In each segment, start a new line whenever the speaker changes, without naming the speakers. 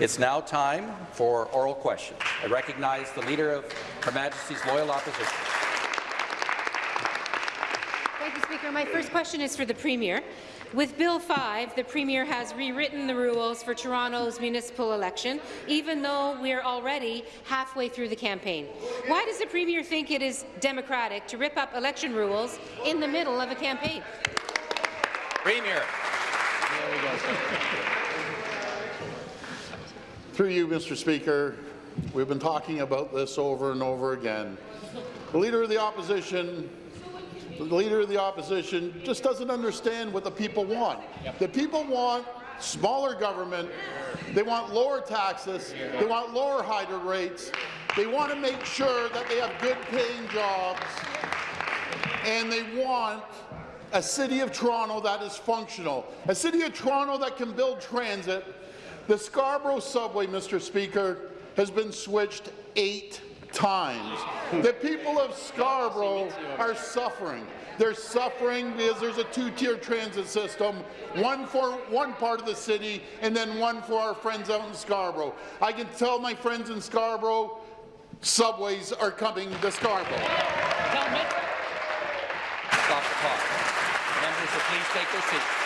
It's now time for oral questions. I recognize the Leader of Her Majesty's Loyal Opposition.
Thank you, Speaker. My first question is for the Premier. With Bill 5, the Premier has rewritten the rules for Toronto's municipal election, even though we are already halfway through the campaign. Why does the Premier think it is democratic to rip up election rules in the middle of a campaign?
Premier.
Through you, Mr. Speaker, we've been talking about this over and over again. The Leader of the Opposition the Leader of the Opposition just doesn't understand what the people want. The people want smaller government, they want lower taxes, they want lower hydro rates, they want to make sure that they have good paying jobs, and they want a City of Toronto that is functional, a City of Toronto that can build transit, the Scarborough subway, Mr. Speaker, has been switched eight times. The people of Scarborough are suffering. They're suffering because there's a two-tier transit system, one for one part of the city and then one for our friends out in Scarborough. I can tell my friends in Scarborough, subways are coming to Scarborough.
Stop the clock. Members please take their seats.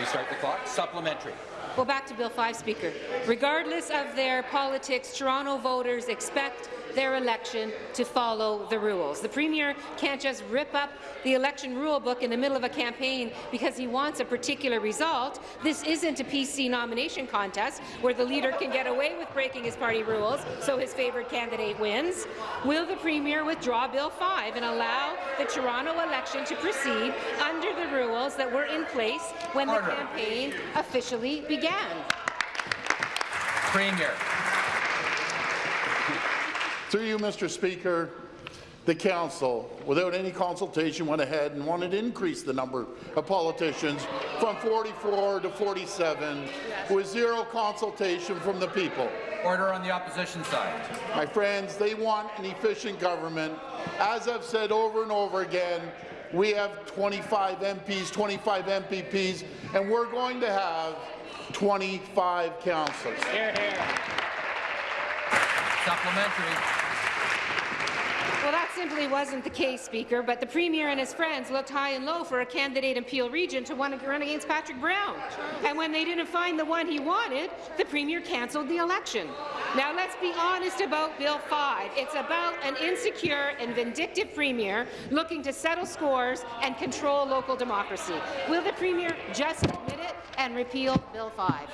Restart the clock. Supplementary.
Well, back to Bill 5, Speaker. Regardless of their politics, Toronto voters expect their election to follow the rules. The Premier can't just rip up the election rule book in the middle of a campaign because he wants a particular result. This isn't a PC nomination contest where the leader can get away with breaking his party rules so his favoured candidate wins. Will the Premier withdraw Bill 5 and allow the Toronto election to proceed under the rules that were in place when Order. the campaign officially began?
Premier.
Through you, Mr. Speaker, the Council, without any consultation, went ahead and wanted to increase the number of politicians from 44 to 47 yes. with zero consultation from the people.
Order on the opposition side.
My friends, they want an efficient government. As I've said over and over again, we have 25 MPs, 25 MPPs, and we're going to have 25 councillors. Here, here.
Supplementary.
Well, that simply wasn't the case, Speaker, but the Premier and his friends looked high and low for a candidate in Peel Region to run against Patrick Brown. And when they didn't find the one he wanted, the Premier cancelled the election. Now, let's be honest about Bill 5. It's about an insecure and vindictive Premier looking to settle scores and control local democracy. Will the Premier just admit it and repeal Bill 5?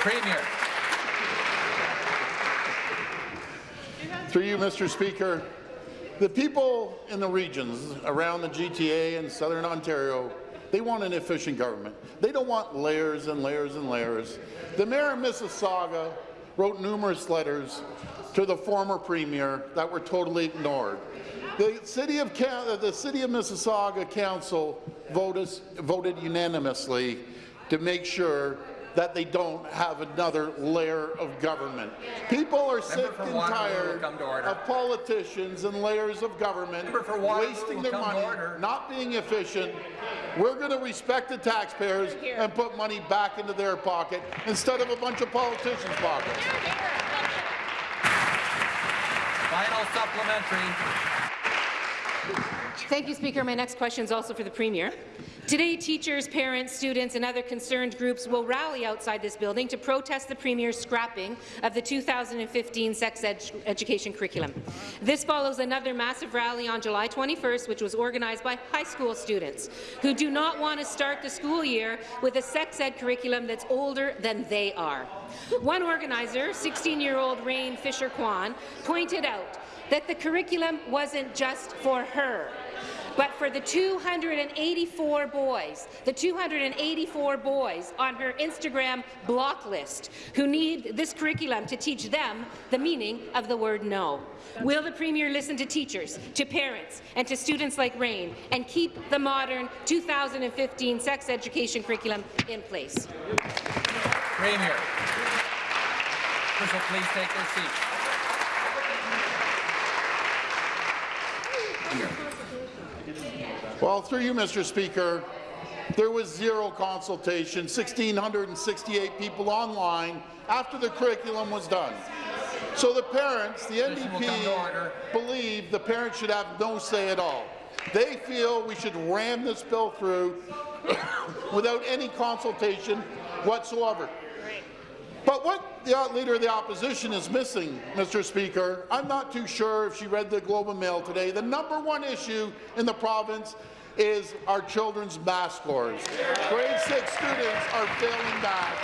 Premier.
Through you, Mr. Speaker, the people in the regions around the GTA and Southern Ontario, they want an efficient government. They don't want layers and layers and layers. The mayor of Mississauga wrote numerous letters to the former premier that were totally ignored. The city of, the city of Mississauga Council voted, voted unanimously to make sure that they don't have another layer of government. People are sick and tired of politicians and layers of government wasting their money, not being efficient. We're going to respect the taxpayers and put money back into their pocket instead of a bunch of politicians' pockets.
Final supplementary.
Thank you, Speaker. My next question is also for the Premier. Today, teachers, parents, students and other concerned groups will rally outside this building to protest the Premier's scrapping of the 2015 sex ed education curriculum. This follows another massive rally on July 21st, which was organized by high school students who do not want to start the school year with a sex ed curriculum that's older than they are. One organizer, 16-year-old Rayne Fisher-Quann, pointed out that the curriculum wasn't just for her. But for the 284 boys, the 284 boys on her Instagram block list who need this curriculum to teach them the meaning of the word no. Will the Premier listen to teachers, to parents, and to students like Rayne and keep the modern 2015 sex education curriculum in place?
Premier. Please take their seats.
Well, through you, Mr. Speaker, There was zero consultation, 1,668 people online after the curriculum was done. So the parents, the
Session will come to order.
NDP, believe the parents should have no say at all. They feel we should ram this bill through without any consultation whatsoever. But what the Leader of the Opposition is missing, Mr. Speaker, I'm not too sure if she read the Globe and Mail today. The number one issue in the province is our children's math scores. Grade 6 students are failing math.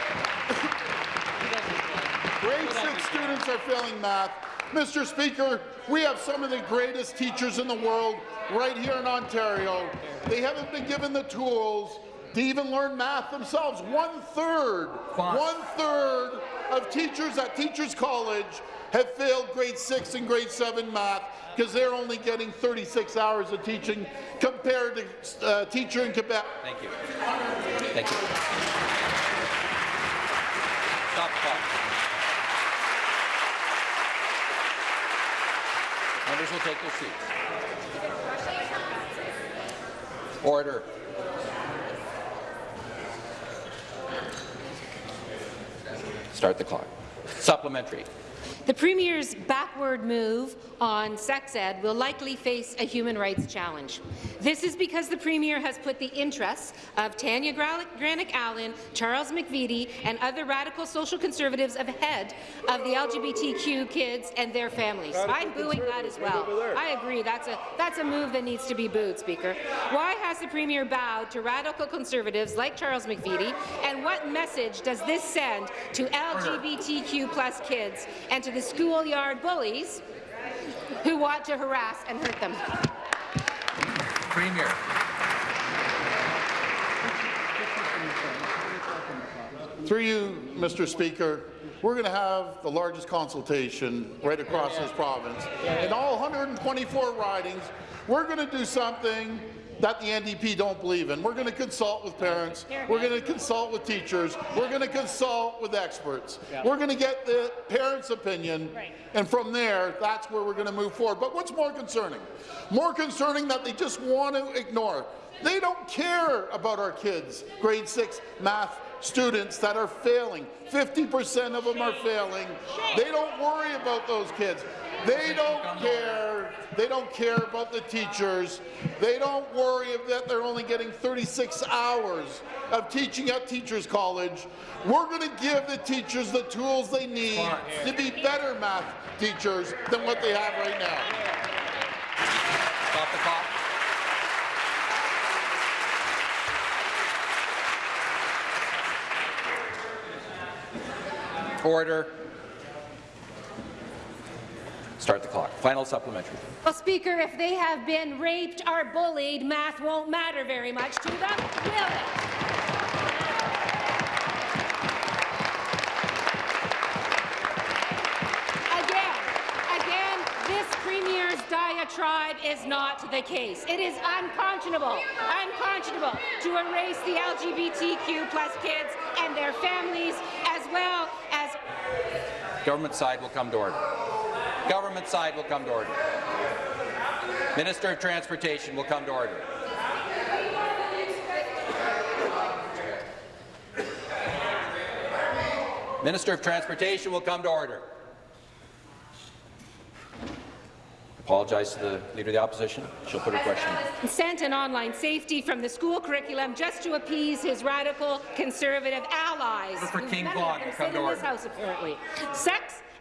Grade 6 students are failing math. Mr. Speaker, we have some of the greatest teachers in the world right here in Ontario. They haven't been given the tools to even learn math themselves. One-third, one-third of teachers at Teachers College have failed grade 6 and grade 7 math because they're only getting 36 hours of teaching compared to uh, teacher in Quebec.
Thank you. Thank you. Stop clock. Members will take their seats. Order. Start the clock. Supplementary.
The Premier's backward move on sex ed will likely face a human rights challenge. This is because the Premier has put the interests of Tanya Granic Allen, Charles McVety, and other radical social conservatives ahead of the LGBTQ kids and their families. I'm booing that as well. I agree. That's a, that's a move that needs to be booed, Speaker. Why has the Premier bowed to radical conservatives like Charles McVety, and what message does this send to LGBTQ plus kids and to the schoolyard bullies who want to harass and hurt them?
Premier.
Through you, Mr. Speaker, we're going to have the largest consultation right across this province. In all 124 ridings, we're going to do something that the NDP don't believe in. We're going to consult with parents. We're going to consult with teachers. We're going to consult with experts. We're going to get the parents' opinion, and from there, that's where we're going to move forward. But what's more concerning? More concerning that they just want to ignore. They don't care about our kids, grade 6 math students that are failing. 50% of them are failing. They don't worry about those kids. They don't care. They don't care about the teachers. They don't worry that they're only getting 36 hours of teaching at Teachers College. We're going to give the teachers the tools they need to be better math teachers than what they have right now.
Stop the clock. Order. Start the clock. Final supplementary.
Well, Speaker, if they have been raped or bullied, math won't matter very much to them, will it? Again, again, this Premier's diatribe is not the case. It is unconscionable, unconscionable to erase the LGBTQ plus kids and their families, as well as
Government side will come to order. Government side will come to order. Minister of Transportation will come to order. Minister of Transportation will come to order. Apologize to the Leader of the Opposition. She'll put her question.
Sent an online safety from the school curriculum just to appease his radical conservative allies.
For King
None of
Vaughan
them
will come to order.
house, apparently.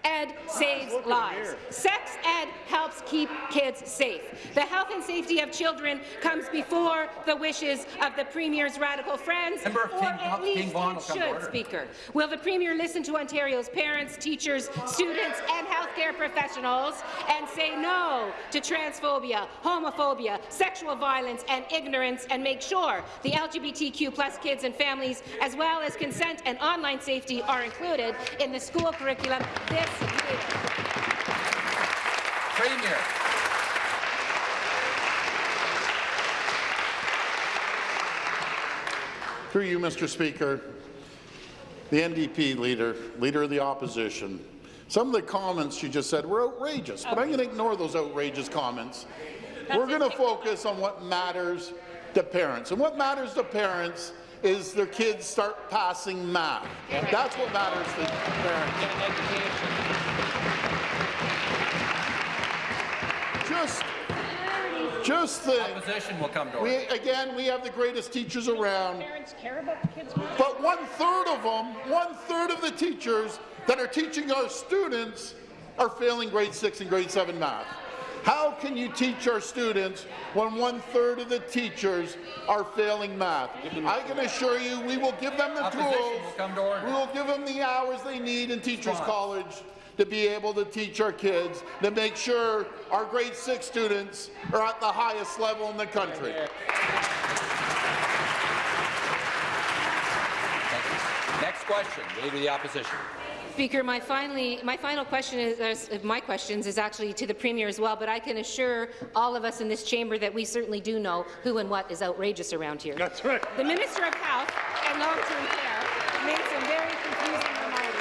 Ed saves lives. Sex ed helps keep kids safe. The health and safety of children comes before the wishes of the Premier's radical friends,
Member
or
King-
at least it
will come to
should. Speaker. Will the Premier listen to Ontario's parents, teachers, students and healthcare professionals and say no to transphobia, homophobia, sexual violence and ignorance and make sure the LGBTQ plus kids and families, as well as consent and online safety, are included in the school curriculum this?
Premier.
Through you, Mr. Speaker, the NDP leader, leader of the opposition, some of the comments you just said were outrageous, but I'm going to ignore those outrageous comments. We're going to focus on what matters to parents. And what matters to parents is their kids start passing math. That's what matters to parents. Just, just think,
Opposition will come to
we, again, we have the greatest teachers around,
Parents care about the kids'
but one-third of them, one-third of the teachers that are teaching our students are failing grade six and grade seven math. How can you teach our students when one-third of the teachers are failing math? I can assure you, we will give them the tools.
will come to order.
We will give them the hours they need in Teachers College to be able to teach our kids, to make sure our grade six students are at the highest level in the country.
Next question, the Leader of the Opposition.
Speaker, my, finally, my final question is, uh, my questions is actually to the Premier as well, but I can assure all of us in this chamber that we certainly do know who and what is outrageous around here.
That's right.
The Minister of Health and Long-Term Care made some very confusing remarks.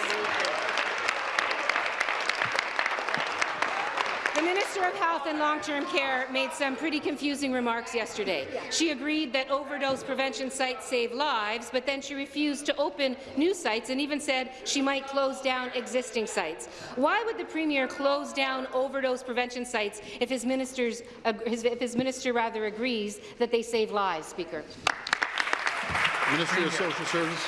The Minister of Health and Long-Term Care made some pretty confusing remarks yesterday. She agreed that overdose prevention sites save lives, but then she refused to open new sites and even said she might close down existing sites. Why would the Premier close down overdose prevention sites if his, ministers, if his minister rather agrees that they save lives, Speaker?
Ministry of Social Service.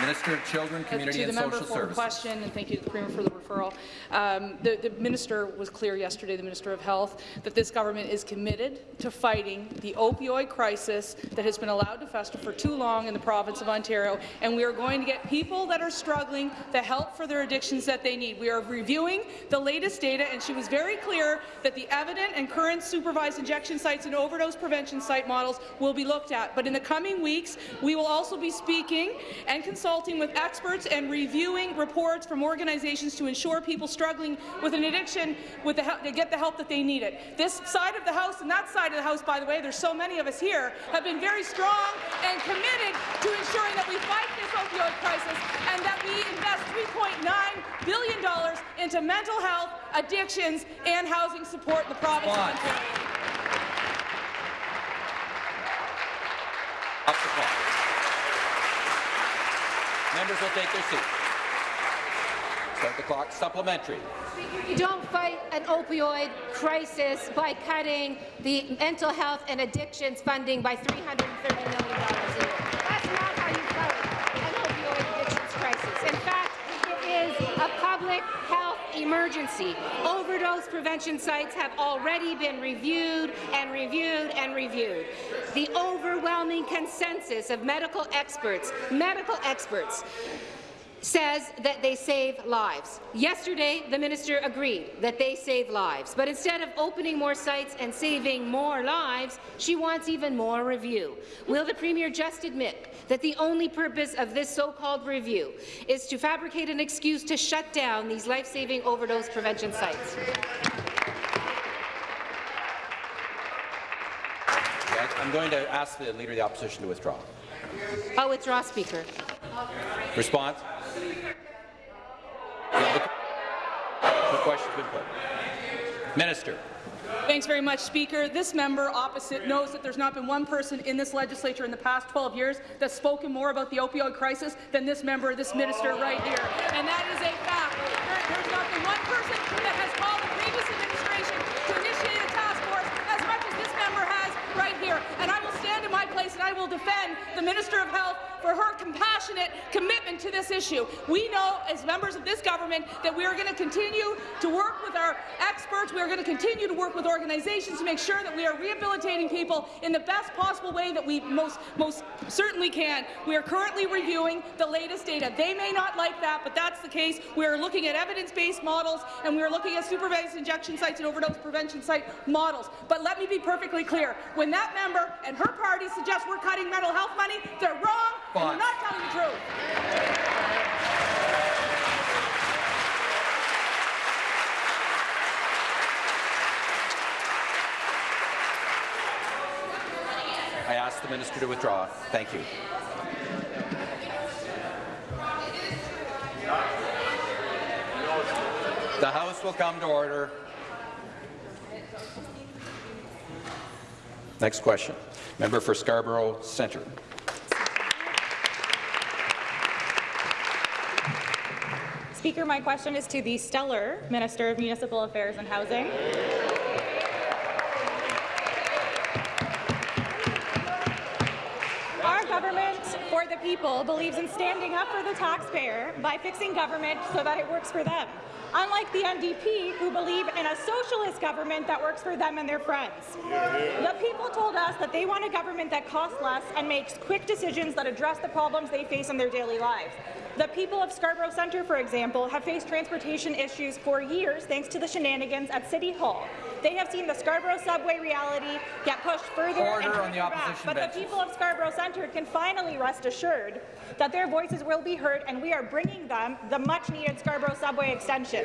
Minister of Children, Community
to
and
the member
Social
for the
Services.
question, and thank you the Premier for the referral. Um, the, the minister was clear yesterday, the Minister of Health, that this government is committed to fighting the opioid crisis that has been allowed to fester for too long in the province of Ontario, and we are going to get people that are struggling the help for their addictions that they need. We are reviewing the latest data, and she was very clear that the evident and current supervised injection sites and overdose prevention site models will be looked at. But in the coming weeks, we will also be speaking and consulting with experts and reviewing reports from organizations to ensure people struggling with an addiction with the help, to get the help that they need it. This side of the House and that side of the House, by the way, there's so many of us here, have been very strong and committed to ensuring that we fight this opioid crisis and that we invest $3.9 billion into mental health, addictions, and housing support in the province of. Ontario.
Off the clock. Members will take their seats. Start the clock. Supplementary.
You don't fight an opioid crisis by cutting the mental health and addictions funding by $330 million a year. That's not how you fight an opioid addictions crisis. In fact, it is a public health emergency. Overdose prevention sites have already been reviewed and reviewed and reviewed. The overwhelming consensus of medical experts, medical experts, says that they save lives. Yesterday, the minister agreed that they save lives, but instead of opening more sites and saving more lives, she wants even more review. Will the premier just admit that the only purpose of this so-called review is to fabricate an excuse to shut down these life-saving overdose prevention sites?
I'm going to ask the Leader of the Opposition to withdraw.
I'll withdraw, Speaker.
Response? The question's been put. Minister.
Thanks very much, Speaker. This member opposite knows that there's not been one person in this legislature in the past 12 years that's spoken more about the opioid crisis than this member, this minister right here. And that is a fact. There, there's not been one person that has called the previous administration to initiate a task force as much as this member has right here. And I will stand in my place and I will defend the Minister of Health for her compassionate commitment to this issue. We know, as members of this government, that we are going to continue to work with our experts. We are going to continue to work with organizations to make sure that we are rehabilitating people in the best possible way that we most, most certainly can. We are currently reviewing the latest data. They may not like that, but that's the case. We are looking at evidence-based models, and we are looking at supervised injection sites and overdose prevention site models. But let me be perfectly clear. When that member and her party suggest we're cutting mental health money, they're wrong, and
Fine.
they're not telling the truth.
I ask the Minister to withdraw. Thank you. The House will come to order. Next question. Member for Scarborough Centre.
Speaker, my question is to the stellar Minister of Municipal Affairs and Housing. Our government for the people believes in standing up for the taxpayer by fixing government so that it works for them. Unlike the NDP, who believe in a socialist government that works for them and their friends. The people told us that they want a government that costs less and makes quick decisions that address the problems they face in their daily lives. The people of Scarborough Centre, for example, have faced transportation issues for years thanks to the shenanigans at City Hall. They have seen the Scarborough subway reality get pushed further
Order
and
on the
further back. But
benches.
the people of Scarborough Centre can finally rest assured that their voices will be heard, and we are bringing them the much-needed Scarborough subway extension.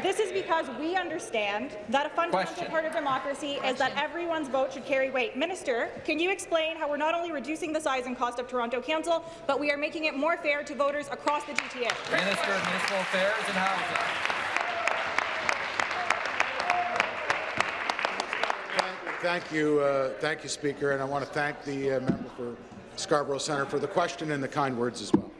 This is because we understand that a fundamental
Question.
part of democracy is that everyone's vote should carry weight. Minister, can you explain how we're not only reducing the size and cost of Toronto Council, but we are making it more fair to voters across the GTA?
Minister of Municipal Affairs and Housing.
Thank you, uh, thank you, Speaker, and I want to thank the uh, member for Scarborough Centre for the question and the kind words as well.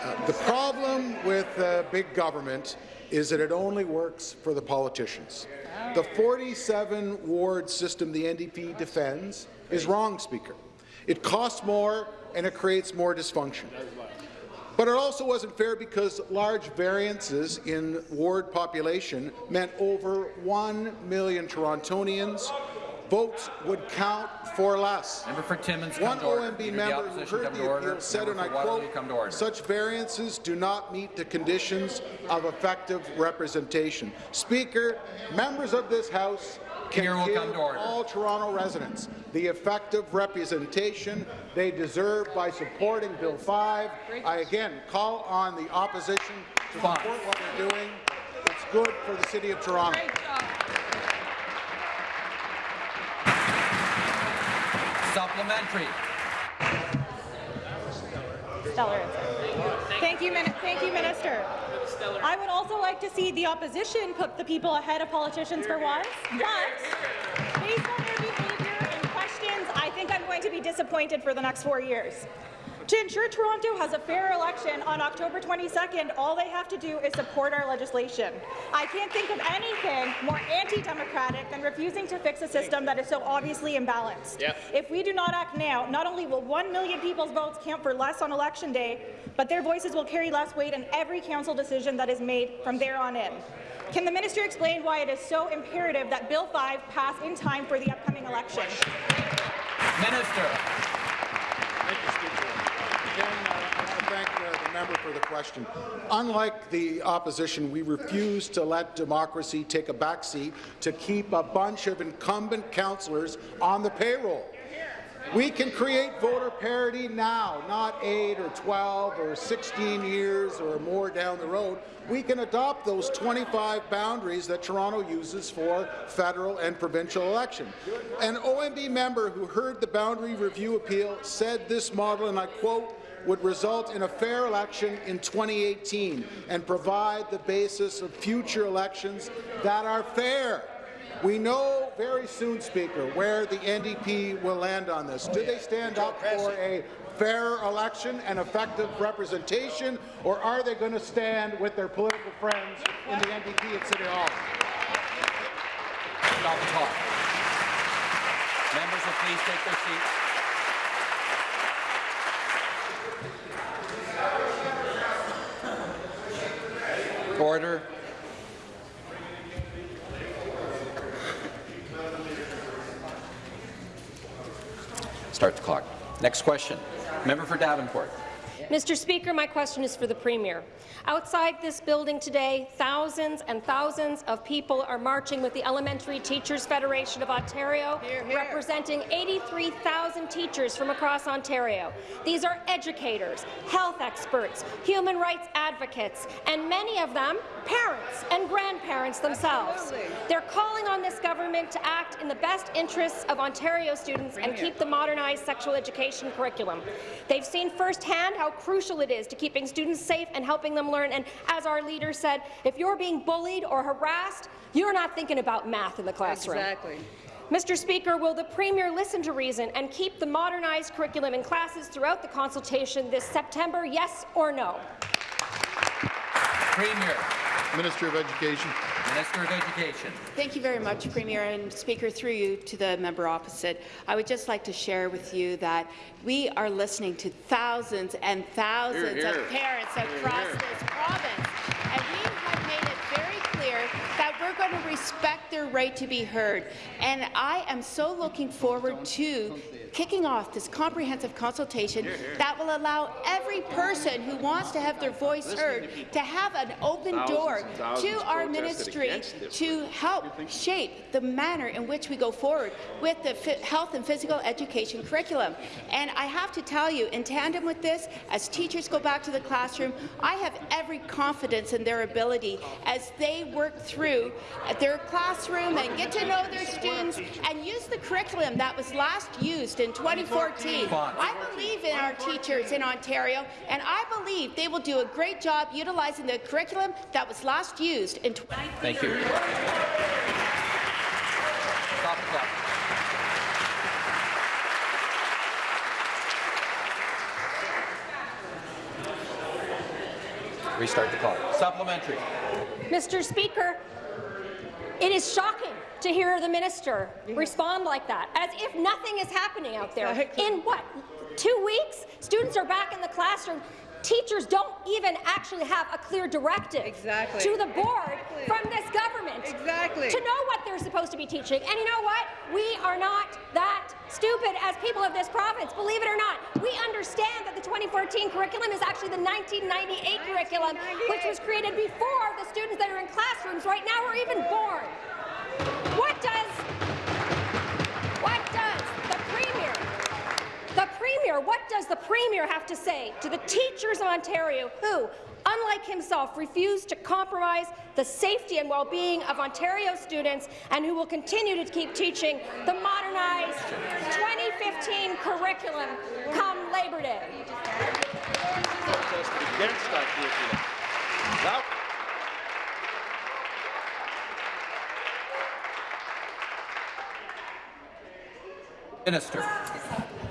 Uh, the problem with uh, big government is that it only works for the politicians. The 47 ward system the NDP defends is wrong, Speaker. It costs more and it creates more dysfunction. But it also wasn't fair because large variances in ward population meant over 1 million Torontonians votes would count for less.
Member for Timmins,
One
to.
OMB
Leader
member who heard the
order.
appeal said,
Member
and I
Waterloo,
quote,
come to order.
such variances do not meet the conditions of effective representation. Speaker, members of this House can
Leader
give
come to order.
all Toronto residents the effective representation they deserve by supporting Bill 5. I again call on the opposition to support what they're doing. It's good for the City of Toronto.
Great job.
Supplementary.
Stellar. Thank you, thank you, Minister. I would also like to see the opposition put the people ahead of politicians for once, but based on their behaviour and questions, I think I'm going to be disappointed for the next four years. To ensure Toronto has a fair election on October 22nd, all they have to do is support our legislation. I can't think of anything more anti-democratic than refusing to fix a system that is so obviously imbalanced. If we do not act now, not only will 1 million people's votes count for less on election day, but their voices will carry less weight in every council decision that is made from there on in. Can the minister explain why it is so imperative that Bill 5 pass in time for the upcoming election?
Minister.
Thank you, Speaker. Again, uh, I want to thank uh, the member for the question. Unlike the opposition, we refuse to let democracy take a backseat to keep a bunch of incumbent councillors on the payroll. We can create voter parity now, not 8 or 12 or 16 years or more down the road. We can adopt those 25 boundaries that Toronto uses for federal and provincial election. An OMB member who heard the boundary review appeal said this model, and I quote, would result in a fair election in 2018 and provide the basis of future elections that are fair. We know very soon, Speaker, where the NDP will land on this. Do they stand up for a fair election and effective representation, or are they going to stand with their political friends in the NDP at City Hall?
Stop the clock. Members will please take their seats. Order. Start the clock. Next question. Member for Davenport.
Mr. Speaker, my question is for the Premier. Outside this building today, thousands and thousands of people are marching with the Elementary Teachers Federation of Ontario, representing 83,000 teachers from across Ontario. These are educators, health experts, human rights advocates, and many of them parents and grandparents themselves. They're calling on this government to act in the best interests of Ontario students and keep the modernized sexual education curriculum. They've seen firsthand how crucial it is to keeping students safe and helping them learn. And as our leader said, if you're being bullied or harassed, you're not thinking about math in the classroom.
Exactly.
Mr. Speaker, will the Premier listen to reason and keep the modernized curriculum in classes throughout the consultation this September, yes or no?
Premier.
Minister of Education.
Minister of Education.
Thank you very much, Premier and Speaker. Through you to the member opposite, I would just like to share with you that we are listening to thousands and thousands
Hear, hear.
of parents across
hear.
this province, and we have made it very clear that we're going to respect their right to be heard. And I am so looking forward to kicking off this comprehensive consultation that will allow every person who wants to have their voice heard to have an open door to our ministry to help shape the manner in which we go forward with the health and physical education curriculum. And I have to tell you, in tandem with this, as teachers go back to the classroom, I have every confidence in their ability as they work through their classroom and get to know their students and use the curriculum that was last used in 2014. I believe in our teachers in Ontario, and I believe they will do a great job utilizing the curriculum that was last used in 2014.
Thank you. Stop the clock. Restart the clock. Supplementary.
Mr. Speaker, it is shocking to hear the minister respond like that, as if nothing is happening out there. In what, two weeks? Students are back in the classroom. Teachers don't even actually have a clear directive
Exactly.
to the board from this government
Exactly.
to know what they're supposed to be teaching. And you know what? We are not that stupid as people of this province, believe it or not. We understand that the 2014 curriculum is actually the 1998 curriculum, which was created before the students that are in classrooms right now are even born. What does what does the Premier the Premier, what does the Premier have to say to the teachers of Ontario who, unlike himself, refuse to compromise the safety and well-being of Ontario students and who will continue to keep teaching the modernized 2015 curriculum come Labor Day?
against that curriculum. Now,
Minister.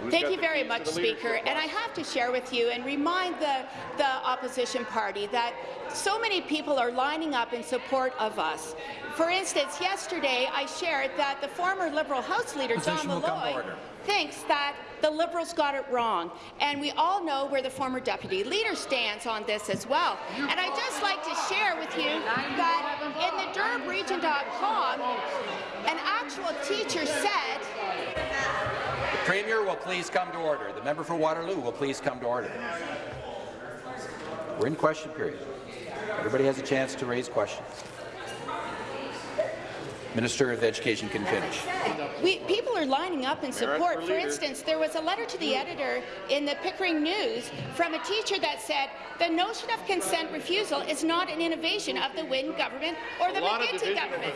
Thank you very much, Speaker. And I have to share with you and remind the, the opposition party that so many people are lining up in support of us. For instance, yesterday I shared that the former Liberal House Leader, John
Opposition will come to Milloy,
thinks that the Liberals got it wrong. And we all know where the former Deputy Leader stands on this as well. And I'd just like to share with you that in the DurhamRegion.com, an actual teacher said
The Premier will please come to order. The member for Waterloo will please come to order. We're in question period. Everybody has a chance to raise questions. Minister of Education can finish.
We, people are lining up in support. For instance, there was a letter to the editor in the Pickering News from a teacher that said the notion of consent refusal is not an innovation of the Wynne government or the McGuinty government.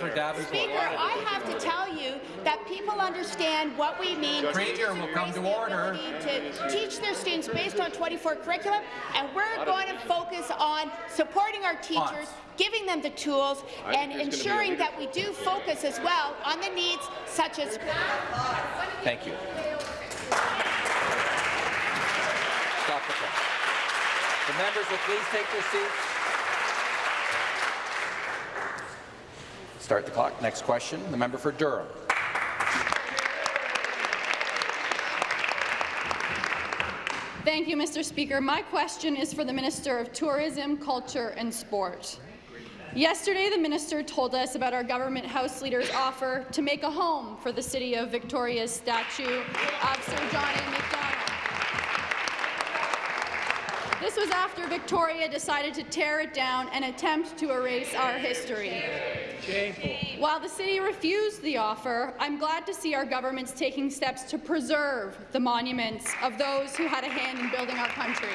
Speaker, I have to tell you that people understand what we mean.
Premier will come to order.
To teach their students based on 24 curriculum, and we're going to focus on supporting our teachers, giving them the tools, and
there's gonna be a
ensuring that we do focus as well on the needs such as
Thank you. Stop the clock. The members will please take their seats. Start the clock. Next question. The member for Durham.
Thank you, Mr. Speaker. My question is for the Minister of Tourism, Culture and Sport. Yesterday, the minister told us about our government House leader's offer to make a home for the City of Victoria's statue of Sir John A. Macdonald. This was after Victoria decided to tear it down and attempt to erase our history. While the city refused the offer, I'm glad to see our government's taking steps to preserve the monuments of those who had a hand in building our country.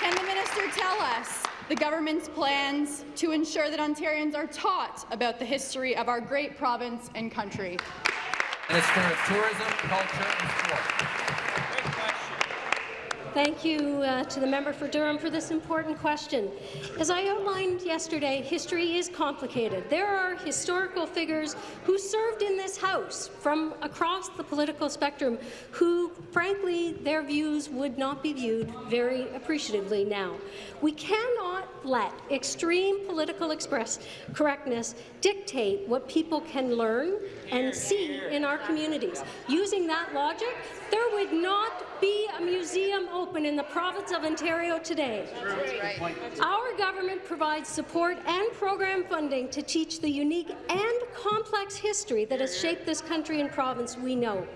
Can the minister tell us the government's plans to ensure that Ontarians are taught about the history of our great province and country?
Minister of Tourism, Culture and Sport.
Thank you uh, to the member for Durham for this important question. As I outlined yesterday, history is complicated. There are historical figures who served in this House from across the political spectrum who, frankly, their views would not be viewed very appreciatively now. We cannot let extreme political express correctness dictate what people can learn and see in our communities. Using that logic, there would not be a museum open in the province of Ontario today. Our government provides support and program funding to teach the unique and complex history that has shaped this country and province we know.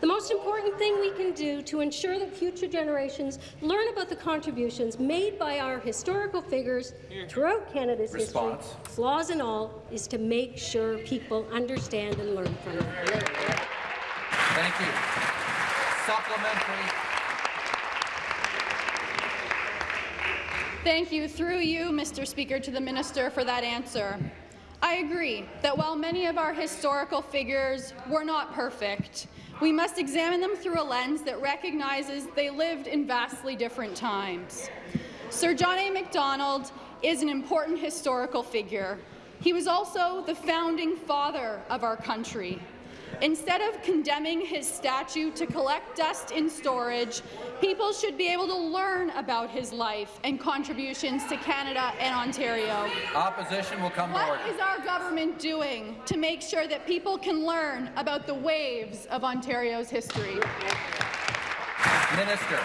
The most important thing we can do to ensure that future generations learn about the contributions made by our historical figures throughout Canada's
Response.
history, flaws and all, is to make sure people understand and learn from them.
Thank you. Supplementary.
Thank you, through you, Mr. Speaker, to the minister for that answer. I agree that while many of our historical figures were not perfect, we must examine them through a lens that recognizes they lived in vastly different times. Sir John A. Macdonald is an important historical figure. He was also the founding father of our country. Instead of condemning his statue to collect dust in storage, people should be able to learn about his life and contributions to Canada and Ontario.
Opposition will come
What is our government doing to make sure that people can learn about the waves of Ontario's history?
Minister.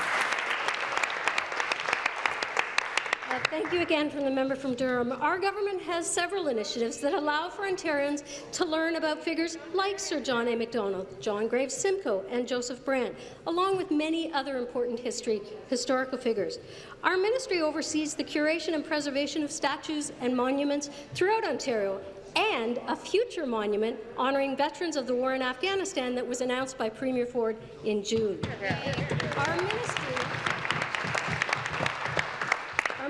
Uh, Thank you again from the member from Durham. Our government has several initiatives that allow for Ontarians to learn about figures like Sir John A. Macdonald, John Graves Simcoe, and Joseph Brant, along with many other important history, historical figures. Our ministry oversees the curation and preservation of statues and monuments throughout Ontario and a future monument honouring veterans of the war in Afghanistan that was announced by Premier Ford in June. Our ministry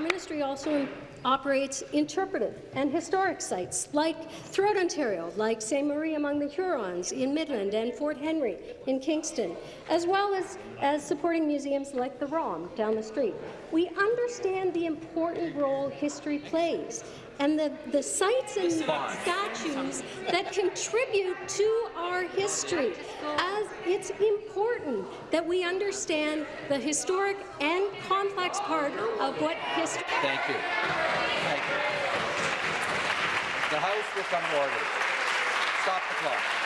ministry also operates interpretive and historic sites like throughout Ontario, like St. Marie among the Hurons in Midland and Fort Henry in Kingston, as well as, as supporting museums like the ROM down the street. We understand the important role history plays and the, the sites and statues that contribute to our history. As it's important that we understand the historic and complex part of what history.
Thank you. Thank you. The House will come to order. Stop the clock.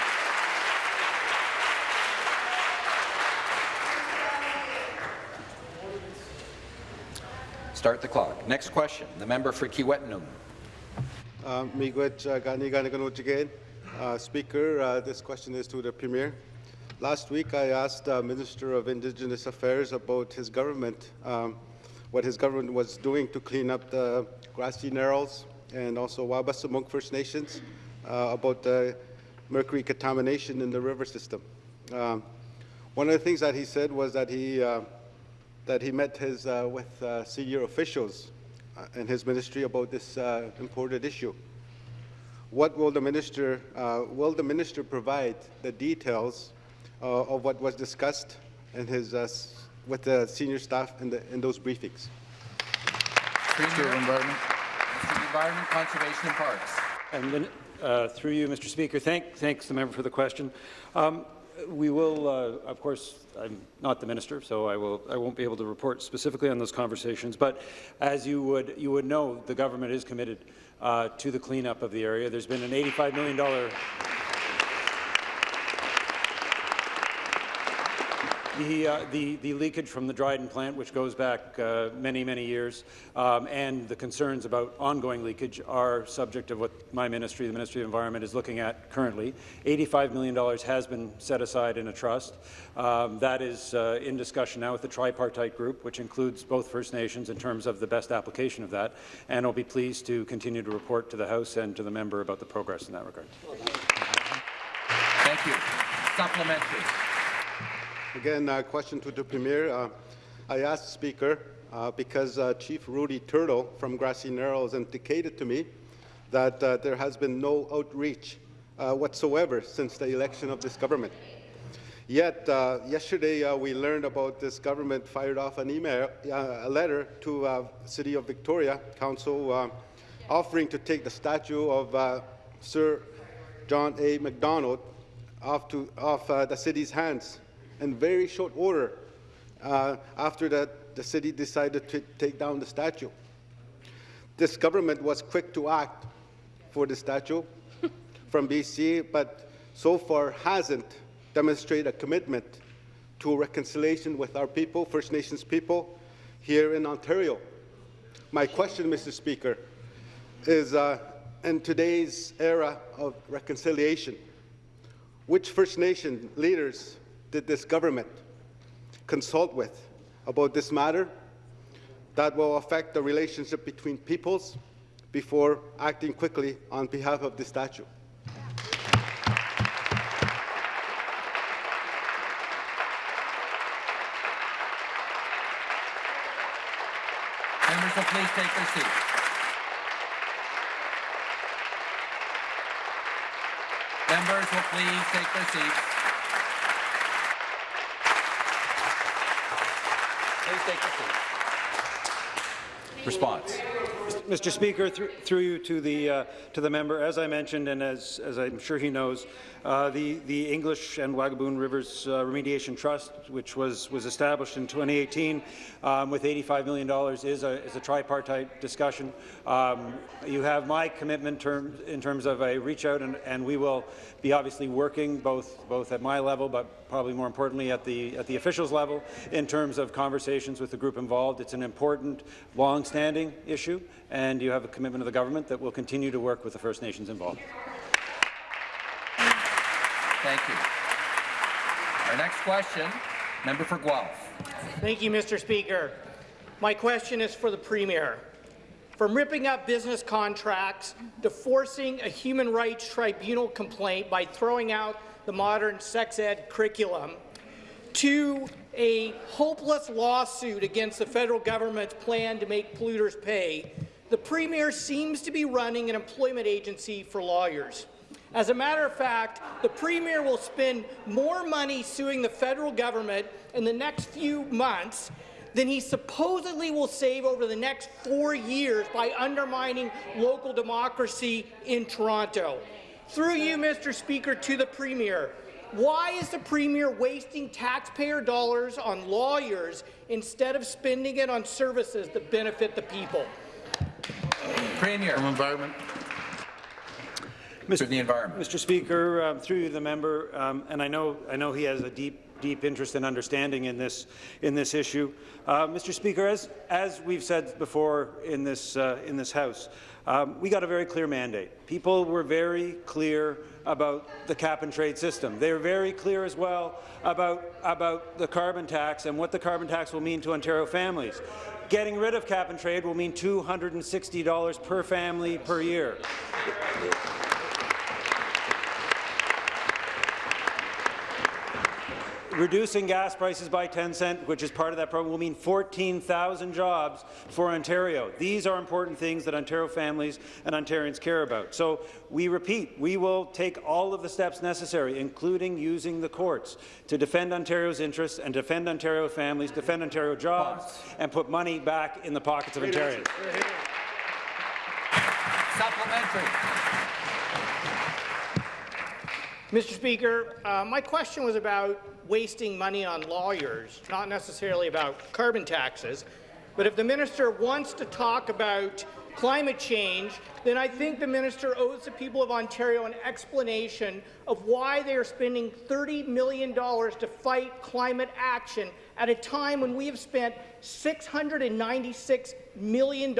Start the clock. Next question. The member for Kiiwetinoong.
Uh, Miigwech uh, Gani Gani Ganut again. Uh, Speaker, uh, this question is to the Premier. Last week, I asked uh, Minister of Indigenous Affairs about his government, um, what his government was doing to clean up the grassy narrows and also Wabaseemoong First Nations uh, about the mercury contamination in the river system. Um, one of the things that he said was that he uh, that he met his uh, with uh, senior officials uh, in his ministry about this uh, important issue. What will the minister uh, will the minister provide the details uh, of what was discussed in his uh, with the senior staff in, the, in those briefings?
Minister of Environment. Environment, Conservation and Parks.
And then, uh, through you, Mr. Speaker, thank, thanks the member for the question. Um, we will, uh, of course, I'm not the minister, so I will I won't be able to report specifically on those conversations. But as you would you would know, the government is committed uh, to the cleanup of the area. There's been an 85 million The, uh, the, the leakage from the Dryden plant, which goes back uh, many, many years, um, and the concerns about ongoing leakage are subject of what my ministry, the Ministry of Environment, is looking at currently. $85 million has been set aside in a trust. Um, that is uh, in discussion now with the tripartite group, which includes both First Nations in terms of the best application of that, and I'll be pleased to continue to report to the House and to the member about the progress in that regard.
Thank you. Supplementary.
Again, a question to the Premier. Uh, I asked Speaker uh, because uh, Chief Rudy Turtle from Grassy Narrows indicated to me that uh, there has been no outreach uh, whatsoever since the election of this government. Yet, uh, yesterday we learned about this government fired off an email, a letter to City of Victoria Council offering to take the statue of Sir John A. Macdonald off, to, off the city's hands in very short order uh, after that the city decided to take down the statue. This government was quick to act for the statue from BC, but so far hasn't demonstrated a commitment to reconciliation with our people, First Nations people, here in Ontario. My question, Mr. Speaker, is uh, in today's era of reconciliation, which First Nation leaders did this government consult with about this matter that will affect the relationship between peoples before acting quickly on behalf of the statue?
Members will please take their seats. Members will please take their seats. Take your seats. Response.
Mr. Speaker, through, through you to the uh, to the member, as I mentioned, and as as I'm sure he knows, uh, the the English and Wabigoon Rivers uh, Remediation Trust, which was was established in 2018 um, with 85 million dollars, is a is a tripartite discussion. Um, you have my commitment in terms of a reach out, and, and we will be obviously working both both at my level, but probably more importantly at the at the officials level, in terms of conversations with the group involved. It's an important, long-standing issue and you have a commitment of the government that will continue to work with the First Nations involved.
Thank you. Our next question, member for Guelph.
Thank you, Mr. Speaker. My question is for the Premier. From ripping up business contracts to forcing a human rights tribunal complaint by throwing out the modern sex ed curriculum, to a hopeless lawsuit against the federal government's plan to make polluters pay, the Premier seems to be running an employment agency for lawyers. As a matter of fact, the Premier will spend more money suing the federal government in the next few months than he supposedly will save over the next four years by undermining local democracy in Toronto. Through you, Mr. Speaker, to the Premier, why is the Premier wasting taxpayer dollars on lawyers instead of spending it on services that benefit the people?
Premier.
From Environment.
Mr.
the environment.
Mr. Speaker, um, through the member, um, and I know I know he has a deep deep interest and understanding in this in this issue. Uh, Mr. Speaker, as as we've said before in this uh, in this House, um, we got a very clear mandate. People were very clear about the cap and trade system. They were very clear as well about about the carbon tax and what the carbon tax will mean to Ontario families. Getting rid of cap and trade will mean $260 per family per year. Reducing gas prices by 10 cents, which is part of that program, will mean 14,000 jobs for Ontario. These are important things that Ontario families and Ontarians care about. So we repeat, we will take all of the steps necessary, including using the courts, to defend Ontario's interests and defend Ontario families, defend Ontario jobs, and put money back in the pockets of Ontarians.
Supplementary.
Mr. Speaker, uh, my question was about wasting money on lawyers, not necessarily about carbon taxes. But if the minister wants to talk about climate change, then I think the minister owes the people of Ontario an explanation of why they are spending $30 million to fight climate action at a time when we have spent $696 million in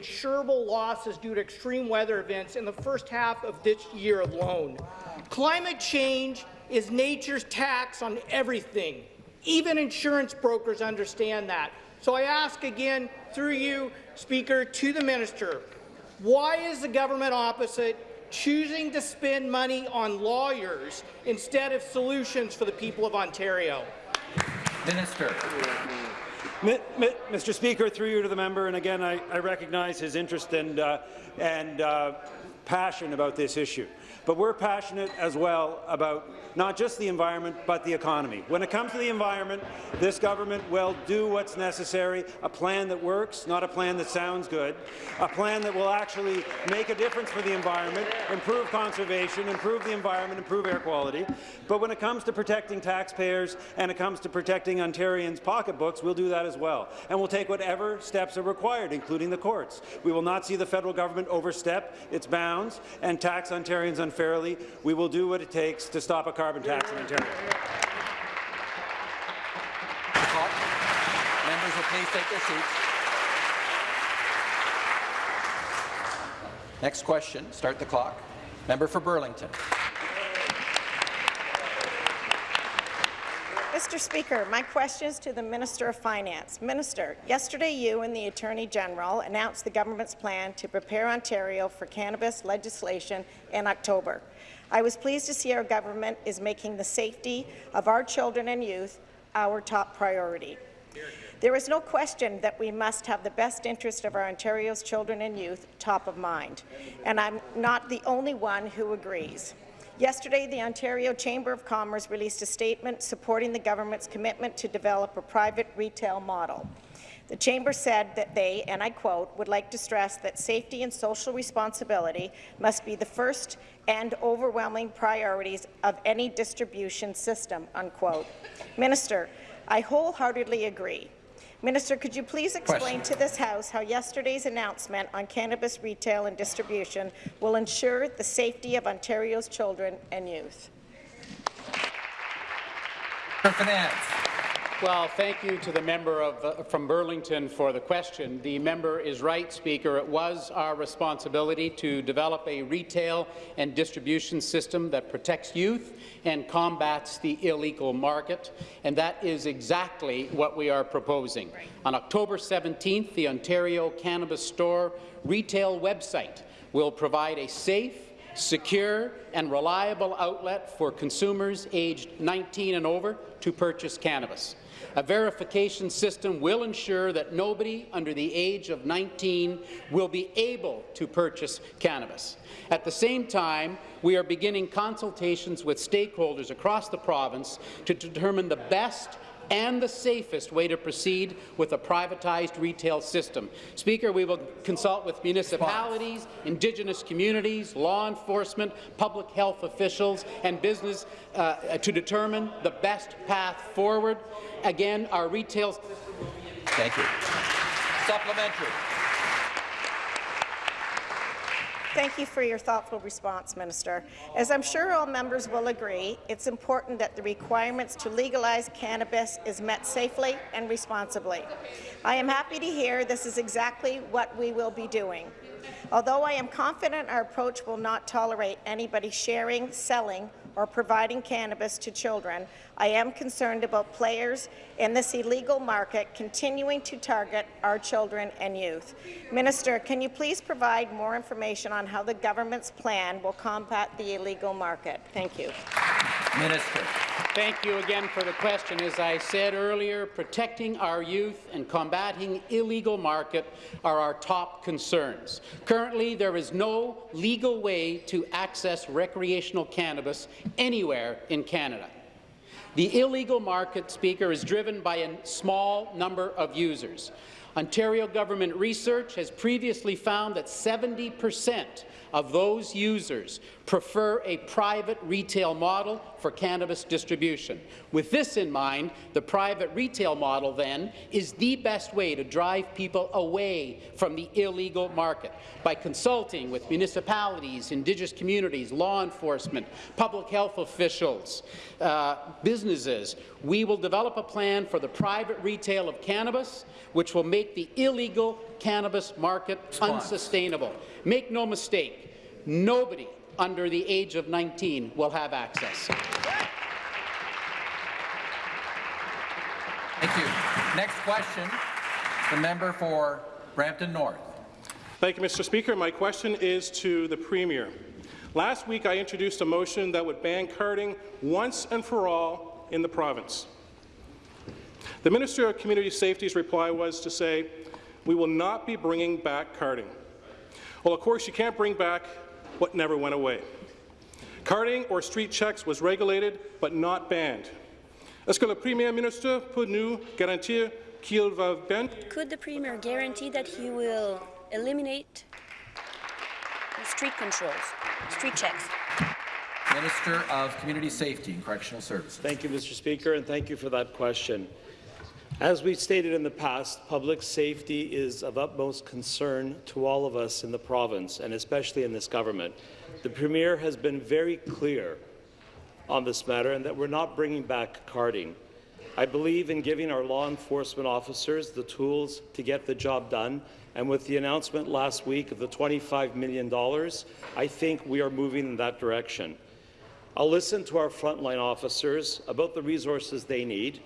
insurable losses due to extreme weather events in the first half of this year alone. Climate change is nature's tax on everything. Even insurance brokers understand that. So I ask again, through you, Speaker, to the minister, why is the government opposite choosing to spend money on lawyers instead of solutions for the people of Ontario?
Minister.
Mr. Speaker, through you to the member, and again, I, I recognize his interest and, uh, and uh, passion about this issue. But we're passionate as well about not just the environment, but the economy. When it comes to the environment, this government will do what's necessary, a plan that works, not a plan that sounds good, a plan that will actually make a difference for the environment, improve conservation, improve the environment, improve air quality. But when it comes to protecting taxpayers and it comes to protecting Ontarians' pocketbooks, we'll do that as well. And we'll take whatever steps are required, including the courts. We will not see the federal government overstep its bounds and tax Ontarians unfairly. Fairly, we will do what it takes to stop a carbon tax in Ontario.
Members will please take their seats. Next question. Start the clock. Member for Burlington.
Mr. Speaker, my question is to the Minister of Finance. Minister, yesterday you and the Attorney General announced the government's plan to prepare Ontario for cannabis legislation in October. I was pleased to see our government is making the safety of our children and youth our top priority. There is no question that we must have the best interest of our Ontario's children and youth top of mind, and I'm not the only one who agrees. Yesterday, the Ontario Chamber of Commerce released a statement supporting the government's commitment to develop a private retail model. The Chamber said that they, and I quote, would like to stress that safety and social responsibility must be the first and overwhelming priorities of any distribution system, unquote. Minister, I wholeheartedly agree. Minister, could you please explain
Question.
to this House how yesterday's announcement on cannabis retail and distribution will ensure the safety of Ontario's children and youth?
For Finance.
Well, thank you to the member of, uh, from Burlington for the question. The member is right, Speaker. It was our responsibility to develop a retail and distribution system that protects youth and combats the illegal market, and that is exactly what we are proposing. On October 17th, the Ontario Cannabis Store retail website will provide a safe, secure and reliable outlet for consumers aged 19 and over to purchase cannabis. A verification system will ensure that nobody under the age of 19 will be able to purchase cannabis. At the same time, we are beginning consultations with stakeholders across the province to determine the best and the safest way to proceed with a privatized retail system. Speaker, we will consult with municipalities, Indigenous communities, law enforcement, public health officials, and business uh, to determine the best path forward. Again, our retail...
Thank you. Supplementary.
Thank you for your thoughtful response, Minister. As I'm sure all members will agree, it's important that the requirements to legalize cannabis is met safely and responsibly. I am happy to hear this is exactly what we will be doing. Although I am confident our approach will not tolerate anybody sharing, selling, or providing cannabis to children, I am concerned about players in this illegal market continuing to target our children and youth. Minister, can you please provide more information on how the government's plan will combat the illegal market? Thank you.
Minister.
Thank you again for the question. As I said earlier, protecting our youth and combating illegal market are our top concerns. Currently, there is no legal way to access recreational cannabis anywhere in Canada. The illegal market, Speaker, is driven by a small number of users. Ontario government research has previously found that 70 percent of those users prefer a private retail model for cannabis distribution. With this in mind, the private retail model, then, is the best way to drive people away from the illegal market. By consulting with municipalities, Indigenous communities, law enforcement, public health officials, uh, businesses, we will develop a plan for the private retail of cannabis, which will make the illegal cannabis market unsustainable. Make no mistake, nobody under the age of 19 will have access.
Thank you. Next question, the member for Brampton North.
Thank you, Mr. Speaker. My question is to the Premier. Last week, I introduced a motion that would ban carding once and for all in the province. The Minister of Community Safety's reply was to say, we will not be bringing back carding. Well, of course, you can't bring back what never went away. Carding or street checks was regulated but not banned. Est-ce que le Premier ministre peut nous garantir qu'il va bien
Could the Premier guarantee that he will eliminate street controls, street checks?
Minister of Community Safety and Correctional Services.
Thank you, Mr. Speaker, and thank you for that question. As we've stated in the past, public safety is of utmost concern to all of us in the province, and especially in this government. The Premier has been very clear on this matter and that we're not bringing back carding. I believe in giving our law enforcement officers the tools to get the job done, and with the announcement last week of the $25 million, I think we are moving in that direction. I'll listen to our frontline officers about the resources they need,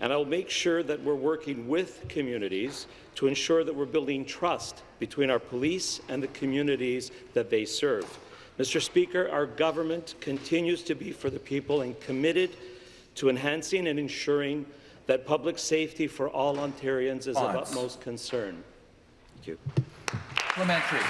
and I'll make sure that we're working with communities to ensure that we're building trust between our police and the communities that they serve. Mr. Speaker, our government continues to be for the people and committed to enhancing and ensuring that public safety for all Ontarians is of utmost concern. Thank you.
Parliamentary.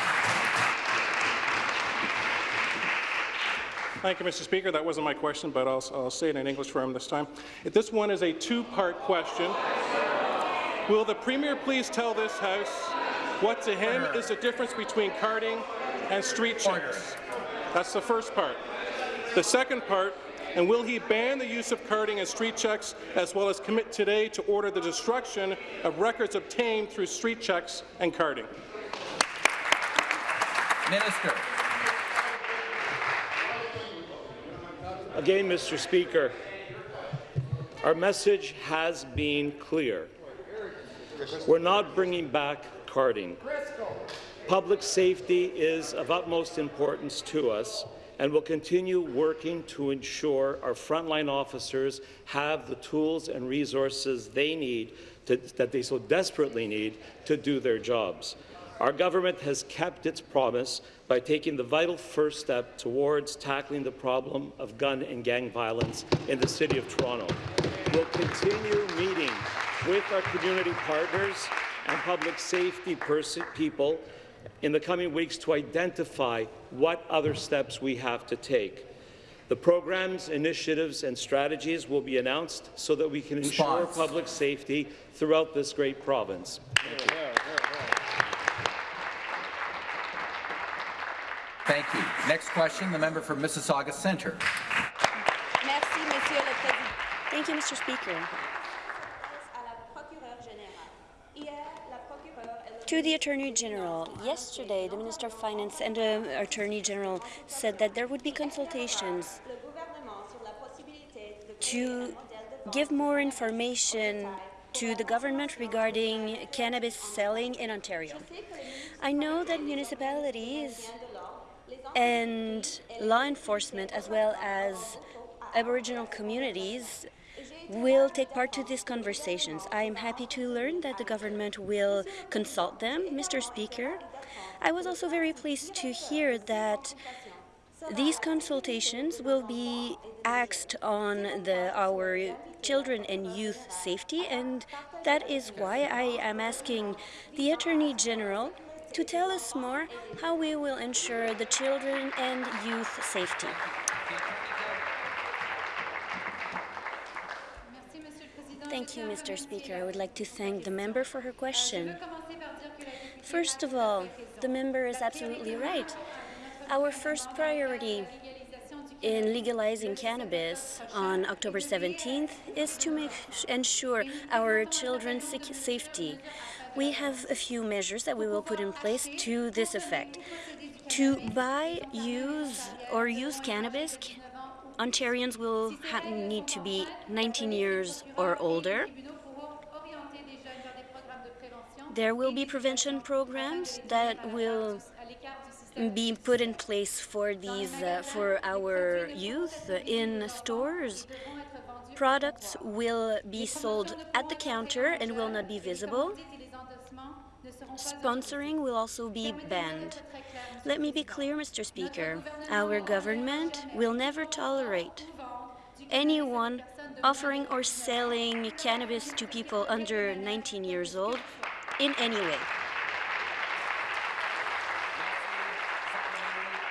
Thank you, Mr. Speaker. That wasn't my question, but I'll, I'll say it in English for him this time. This one is a two-part question. Will the Premier please tell this House what to him is the difference between carding and street checks? That's the first part. The second part, and will he ban the use of carding and street checks, as well as commit today to order the destruction of records obtained through street checks and carding?
Minister.
Again, Mr. Speaker, our message has been clear. We're not bringing back carding. Public safety is of utmost importance to us, and we will continue working to ensure our frontline officers have the tools and resources they need, to, that they so desperately need, to do their jobs. Our government has kept its promise by taking the vital first step towards tackling the problem of gun and gang violence in the City of Toronto. We'll continue meeting with our community partners and public safety people in the coming weeks to identify what other steps we have to take. The programs, initiatives and strategies will be announced so that we can ensure public safety throughout this great province. Thank you.
Next question, the member for Mississauga Centre.
Merci, Monsieur le Président. Thank you, Mr. Speaker. To the Attorney General, yesterday the Minister of Finance and the Attorney General said that there would be consultations to give more information to the government regarding cannabis selling in Ontario. I know that municipalities and law enforcement as well as Aboriginal communities will take part to these conversations. I am happy to learn that the government will consult them, Mr. Speaker. I was also very pleased to hear that these consultations will be axed on the, our children and youth safety, and that is why I am asking the Attorney General to tell us more how we will ensure the children and youth safety. Thank you, Mr. Speaker. I would like to thank the member for her question. First of all, the member is absolutely right. Our first priority in legalizing cannabis on October 17th is to make ensure our children's safety. We have a few measures that we will put in place to this effect. To buy, use, or use cannabis, Ontarians will need to be 19 years or older. There will be prevention programs that will be put in place for these uh, for our youth in stores. Products will be sold at the counter and will not be visible. Sponsoring will also be banned. Let me be clear, Mr. Speaker. Our government will never tolerate anyone offering or selling cannabis to people under 19 years old in any way.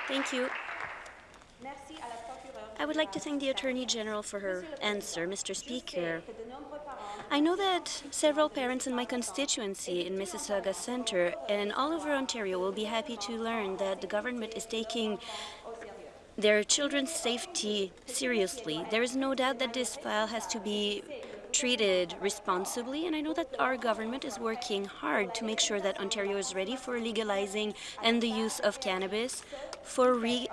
Thank you. I would like to thank the Attorney General for her answer, Mr. Speaker. I know that several parents in my constituency in Mississauga Centre and all over Ontario will be happy to learn that the government is taking their children's safety seriously. There is no doubt that this file has to be treated responsibly, and I know that our government is working hard to make sure that Ontario is ready for legalizing and the use of cannabis for re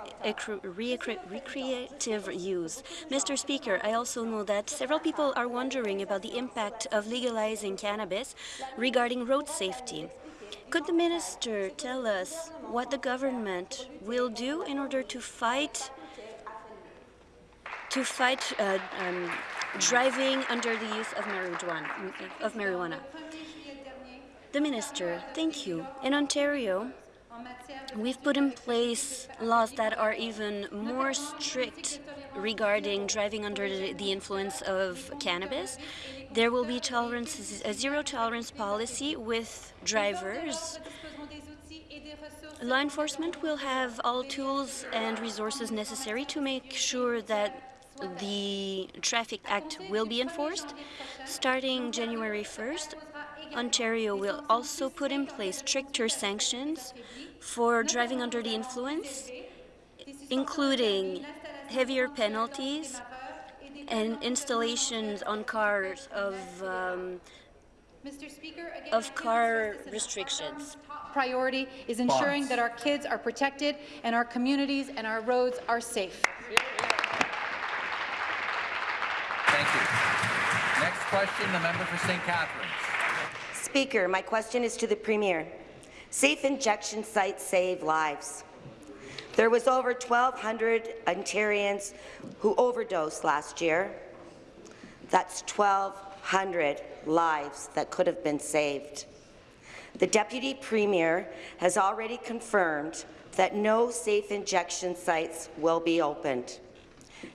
recreative use. Mr. Speaker, I also know that several people are wondering about the impact of legalizing cannabis regarding road safety. Could the minister tell us what the government will do in order to fight to fight uh, um, driving under the use of marijuana? Of marijuana. The minister, thank you. In Ontario, we've put in place laws that are even more strict regarding driving under the influence of cannabis. There will be tolerance, a zero tolerance policy with drivers. Law enforcement will have all tools and resources necessary to make sure that the Traffic Act will be enforced. Starting January 1st, Ontario will also put in place stricter sanctions for driving under the influence, including heavier penalties and installations on cars of um, of car restrictions.
Priority is ensuring that our kids are protected and our communities and our roads are safe.
Thank you. Next question, the member for St. Catharines.
Speaker, my question is to the Premier. Safe injection sites save lives. There was over 1,200 Ontarians who overdosed last year. That's 1,200 lives that could have been saved. The Deputy Premier has already confirmed that no safe injection sites will be opened.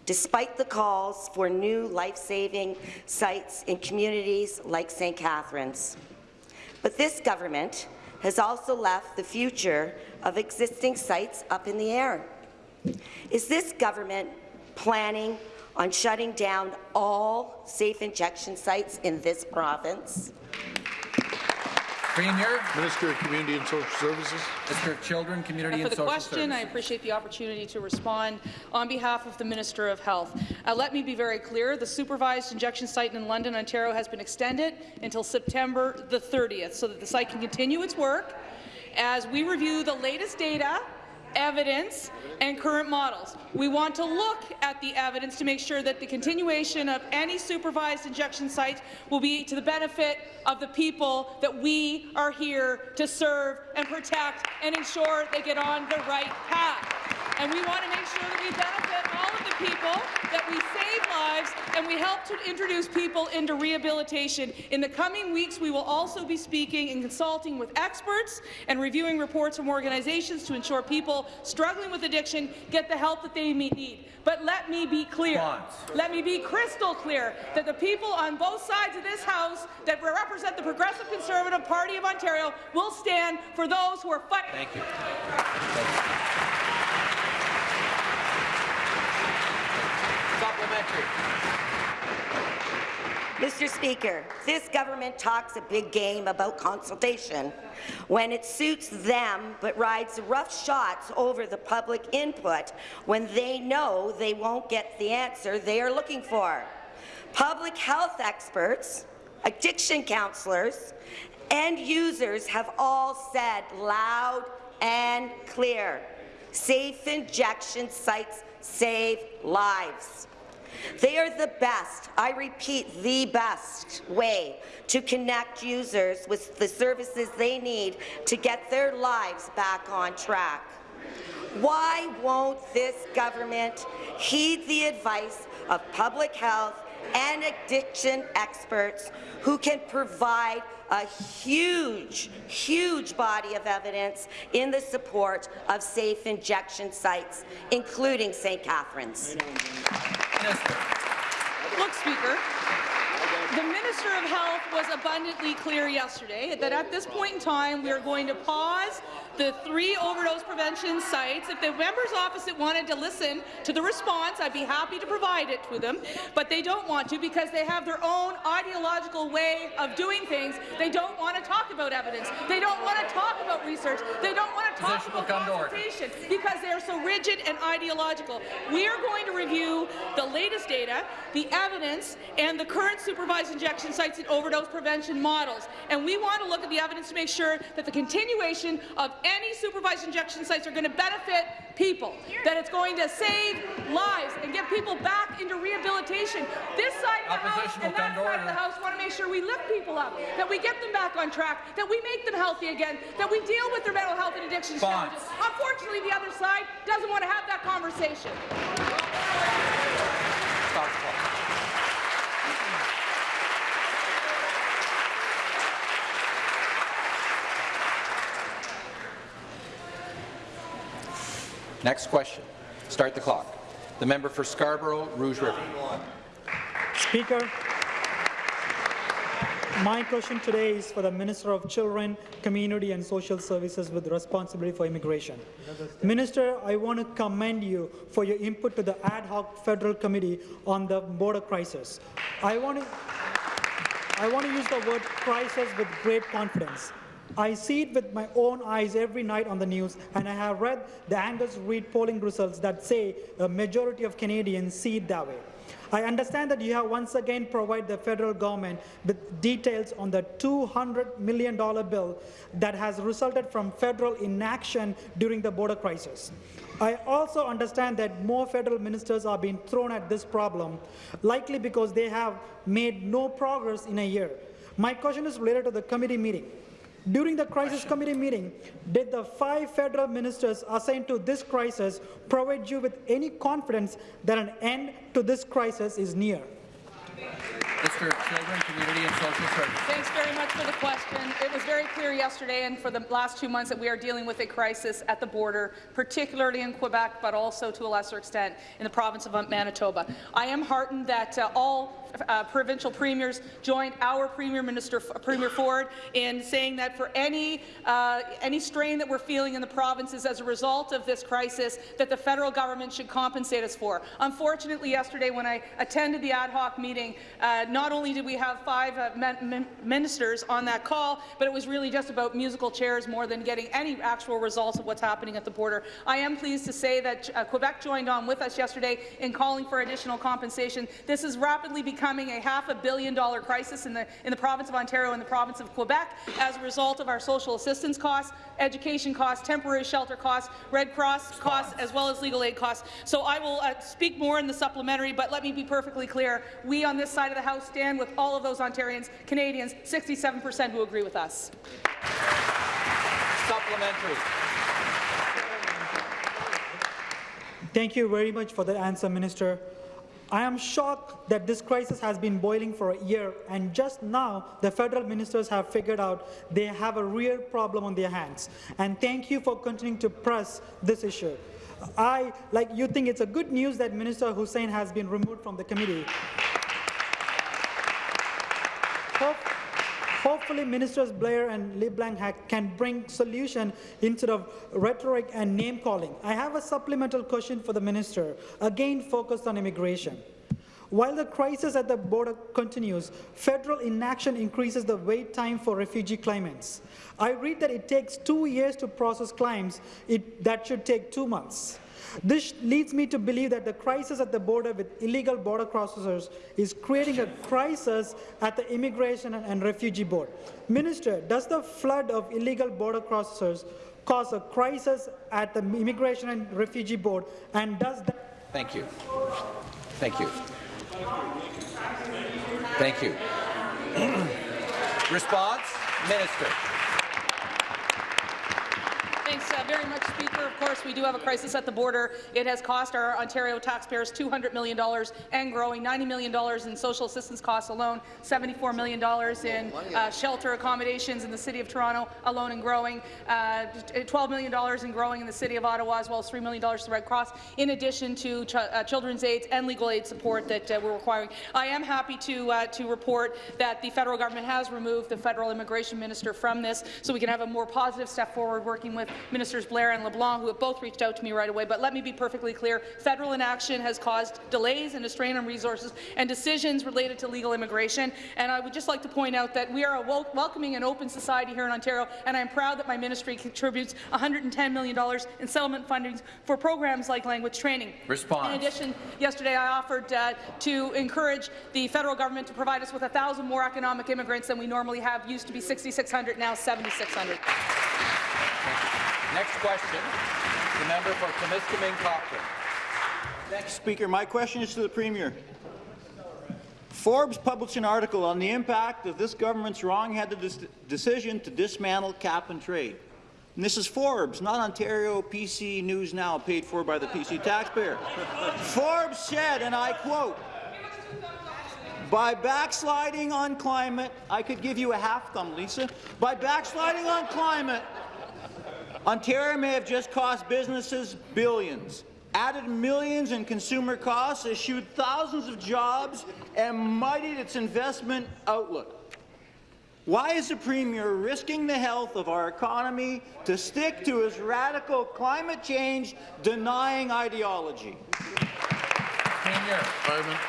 Despite the calls for new life-saving sites in communities like St. Catharines. But this government has also left the future of existing sites up in the air. Is this government planning on shutting down all safe injection sites in this province?
Premier.
Minister of Community and Social Services.
Minister of Children, Community
for
and
the
Social
question.
Services.
I appreciate the opportunity to respond on behalf of the Minister of Health. Uh, let me be very clear. The supervised injection site in London, Ontario has been extended until September the 30th so that the site can continue its work as we review the latest data evidence and current models. We want to look at the evidence to make sure that the continuation of any supervised injection site will be to the benefit of the people that we are here to serve and protect and ensure they get on the right path. And we want to make sure that we benefit people, that we save lives, and we help to introduce people into rehabilitation. In the coming weeks, we will also be speaking and consulting with experts and reviewing reports from organizations to ensure people struggling with addiction get the help that they need. But let me be clear, let me be crystal clear, that the people on both sides of this House that represent the Progressive Conservative Party of Ontario will stand for those who are fighting.
Thank you. Thank you.
Mr. Speaker, this government talks a big game about consultation when it suits them, but rides rough shots over the public input when they know they won't get the answer they are looking for. Public health experts, addiction counselors, and users have all said loud and clear, safe injection sites save lives. They are the best, I repeat, the best way to connect users with the services they need to get their lives back on track. Why won't this government heed the advice of public health and addiction experts who can provide a huge, huge body of evidence in the support of safe injection sites, including St. Catharines?
Look, Speaker, The Minister of Health was abundantly clear yesterday that at this point in time we are going to pause the three overdose prevention sites. If the members opposite wanted to listen to the response, I'd be happy to provide it to them, but they don't want to because they have their own ideological way of doing things. They don't want to talk about evidence. They don't want to talk about research. They don't want to talk
Position
about consultation because they are so rigid and ideological. We are going to review the latest data, the evidence, and the current supervised injection sites and overdose prevention models. And we want to look at the evidence to make sure that the continuation of any supervised injection sites are going to benefit people, that it's going to save lives and get people back into rehabilitation. This side of the House and that side of the. House want to make sure we lift people up, that we get them back on track, that we make them healthy again, that we deal with their mental health and addiction
Bonds.
challenges. Unfortunately, the other side doesn't want to have that conversation.
Stop the clock. Next question. Start the clock. The member for Scarborough, Rouge River.
Speaker, my question today is for the Minister of Children, Community and Social Services with responsibility for immigration. Minister, I want to commend you for your input to the ad hoc federal committee on the border crisis. I want to, I want to use the word crisis with great confidence. I see it with my own eyes every night on the news, and I have read the Angus Reid polling results that say a majority of Canadians see it that way. I understand that you have once again provided the federal government with details on the $200 million bill that has resulted from federal inaction during the border crisis. I also understand that more federal ministers are being thrown at this problem, likely because they have made no progress in a year. My question is related to the committee meeting. During the crisis committee meeting, did the five federal ministers assigned to this crisis provide you with any confidence that an end to this crisis is near?
Mr. Children, Community and Social Services.
Thanks very much for the question. It was very clear yesterday and for the last two months that we are dealing with a crisis at the border, particularly in Quebec, but also to a lesser extent in the province of Manitoba. I am heartened that uh, all uh, provincial premiers joined our Premier Minister Premier Ford in saying that for any uh, any strain that we're feeling in the provinces as a result of this crisis, that the federal government should compensate us for. Unfortunately, yesterday when I attended the ad hoc meeting, uh, not only did we have five uh, min min ministers on that call, but it was really just about musical chairs more than getting any actual results of what's happening at the border. I am pleased to say that uh, Quebec joined on with us yesterday in calling for additional compensation. This is rapidly becoming a half a billion dollar crisis in the, in the province of Ontario and the province of Quebec as a result of our social assistance costs, education costs, temporary shelter costs, Red Cross costs, as well as legal aid costs. So I will uh, speak more in the supplementary, but let me be perfectly clear. We on this side of the House stand with all of those Ontarians, Canadians, 67% who agree with us.
Supplementary.
Thank you very much for that answer, Minister. I am shocked that this crisis has been boiling for a year, and just now the federal ministers have figured out they have a real problem on their hands. And thank you for continuing to press this issue. I, like you think it's a good news that Minister Hussen has been removed from the committee. Hope, hopefully Ministers Blair and LeBlanc can bring solution instead of rhetoric and name-calling. I have a supplemental question for the minister, again focused on immigration. While the crisis at the border continues, federal inaction increases the wait time for refugee claimants. I read that it takes two years to process claims. It, that should take two months. This leads me to believe that the crisis at the border with illegal border crossers is creating a crisis at the Immigration and, Refugee Board. Minister, does the flood of illegal border crossers cause a crisis at the Immigration and Refugee Board, and does that
Thank you. Thank you. Thank you. Response, Minister.
Very much, Speaker. Of course, we do have a crisis at the border. It has cost our Ontario taxpayers $200 million and growing, $90 million in social assistance costs alone, $74 million in uh, shelter accommodations in the City of Toronto alone and growing, uh, $12 million in growing in the City of Ottawa, as well as $3 million to the Red Cross, in addition to ch uh, children's aids and legal aid support that uh, we're requiring. I am happy to, uh, to report that the federal government has removed the federal immigration minister from this, so we can have a more positive step forward working with Ministers Blair and LeBlanc, who have both reached out to me right away. But let me be perfectly clear, federal inaction has caused delays and a strain on resources and decisions related to legal immigration. And I would just like to point out that we are a wel welcoming and open society here in Ontario, and I'm proud that my ministry contributes $110 million in settlement funding for programs like language training.
Response.
In addition, yesterday I offered uh, to encourage the federal government to provide us with 1,000 more economic immigrants than we normally have. Used to be 6,600, now 7,600.
Next question, the member for Timiskaming Cochrane.
Thank you, Speaker. My question is to the Premier. Forbes published an article on the impact of this government's wrong-headed decision to dismantle cap and trade. And this is Forbes, not Ontario PC News Now, paid for by the PC taxpayer. Forbes said, and I quote, by backsliding on climate, I could give you a half thumb, Lisa. By backsliding on climate, Ontario may have just cost businesses billions, added millions in consumer costs, eschewed thousands of jobs, and muddied its investment outlook. Why is the Premier risking the health of our economy to stick to his radical climate change denying ideology?
Premier.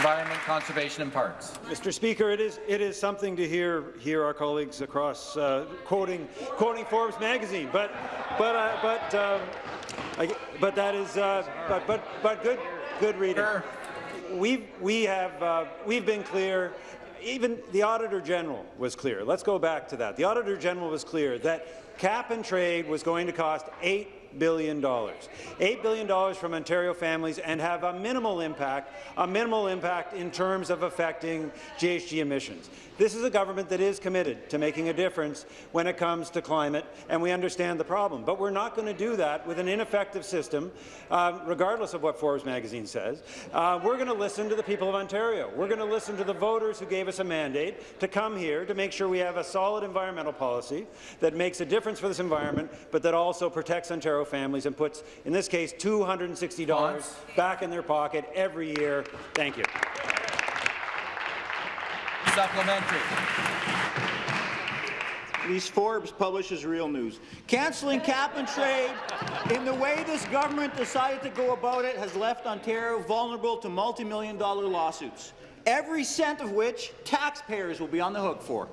Environment. Conservation and Parks.
Mr. Speaker, it is it is something to hear hear our colleagues across uh, quoting quoting Forbes magazine, but but uh, but um, I, but that is uh, but but but good good reading. We've we have uh, we've been clear. Even the Auditor General was clear. Let's go back to that. The Auditor General was clear that cap and trade was going to cost eight billion. dollars, $8 billion from Ontario families and have a minimal impact, a minimal impact in terms of affecting GHG emissions. This is a government that is committed to making a difference when it comes to climate, and we understand the problem. But we're not going to do that with an ineffective system, uh, regardless of what Forbes magazine says. Uh, we're going to listen to the people of Ontario. We're going to listen to the voters who gave us a mandate to come here to make sure we have a solid environmental policy that makes a difference for this environment, but that also protects Ontario families and puts, in this case, $260 back in their pocket every year. Thank you.
Supplementary.
At least Forbes publishes real news. Cancelling cap and trade in the way this government decided to go about it has left Ontario vulnerable to multi-million dollar lawsuits, every cent of which taxpayers will be on the hook for.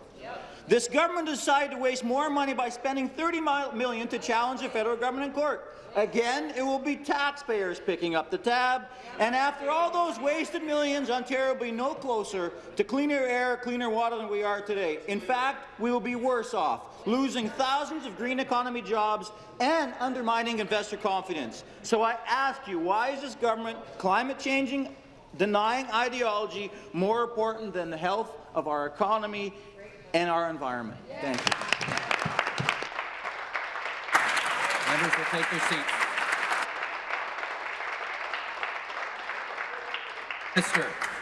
This government decided to waste more money by spending $30 million to challenge the federal government in court. Again, it will be taxpayers picking up the tab, and after all those wasted millions, Ontario will be no closer to cleaner air, cleaner water than we are today. In fact, we will be worse off, losing thousands of green economy jobs and undermining investor confidence. So I ask you, why is this government climate changing, denying ideology more important than the health of our economy and our environment? Thank you.
Members will take their seats. Minister.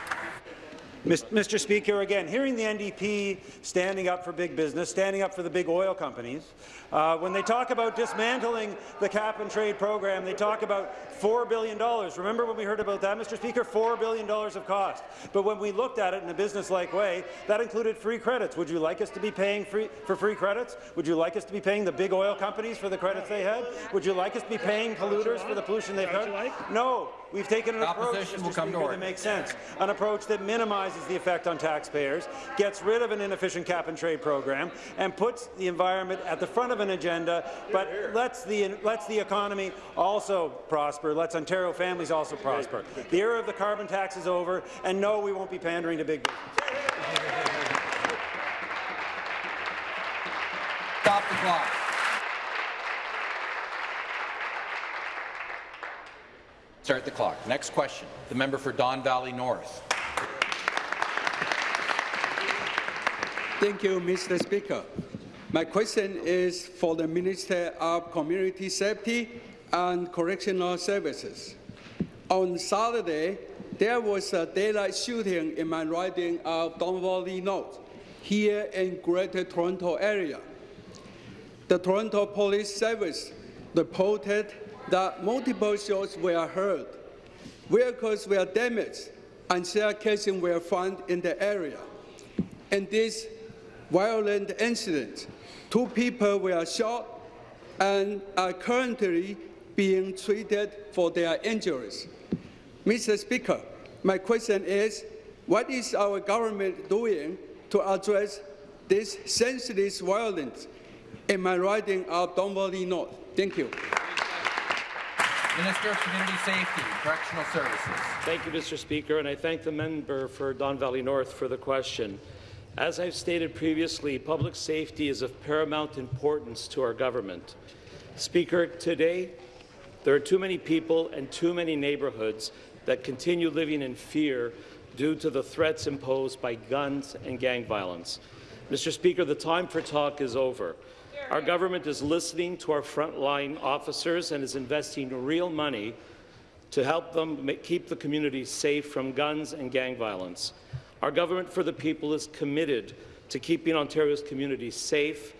Mr. Speaker, again, hearing the NDP standing up for big business, standing up for the big oil companies, uh, when they talk about dismantling the cap-and-trade program, they talk about $4 billion. Remember when we heard about that, Mr. Speaker? $4 billion of cost. But when we looked at it in a business-like way, that included free credits. Would you like us to be paying free, for free credits? Would you like us to be paying the big oil companies for the credits they had? Would you like us to be paying polluters for the pollution they've had? No. We've taken an approach, Mr. Speaker, that makes sense. An approach that minimizes the effect on taxpayers, gets rid of an inefficient cap-and-trade program, and puts the environment at the front of an agenda, but lets the, lets the economy also prosper, lets Ontario families also prosper. The era of the carbon tax is over, and no, we won't be pandering to big business.
Stop the clock. Start the clock. Next question. The member for Don Valley North.
Thank you, Mr. Speaker.
My question is for the Minister of Community Safety and Correctional Services. On Saturday, there was a daylight shooting in my riding of Don Valley North, here in Greater Toronto area. The Toronto Police Service reported that multiple shots were heard, vehicles were damaged, and shell casings were found in the area. In this violent incident, two people were shot and are currently being treated for their injuries. Mr. Speaker, my question is, what is our government doing to address this senseless violence in my riding of Don Valley North? Thank you.
Minister of Community Safety Correctional Services.
Thank you, Mr. Speaker, and I thank the member for Don Valley North for the question. As I've stated previously, public safety is of paramount importance to our government. Speaker, today there are too many people and too many neighbourhoods that continue living in fear due to the threats imposed by guns and gang violence. Mr. Speaker, the time for talk is over. Our government is listening to our frontline officers and is investing real money to help them keep the community safe from guns and gang violence. Our government for the people is committed to keeping Ontario's communities safe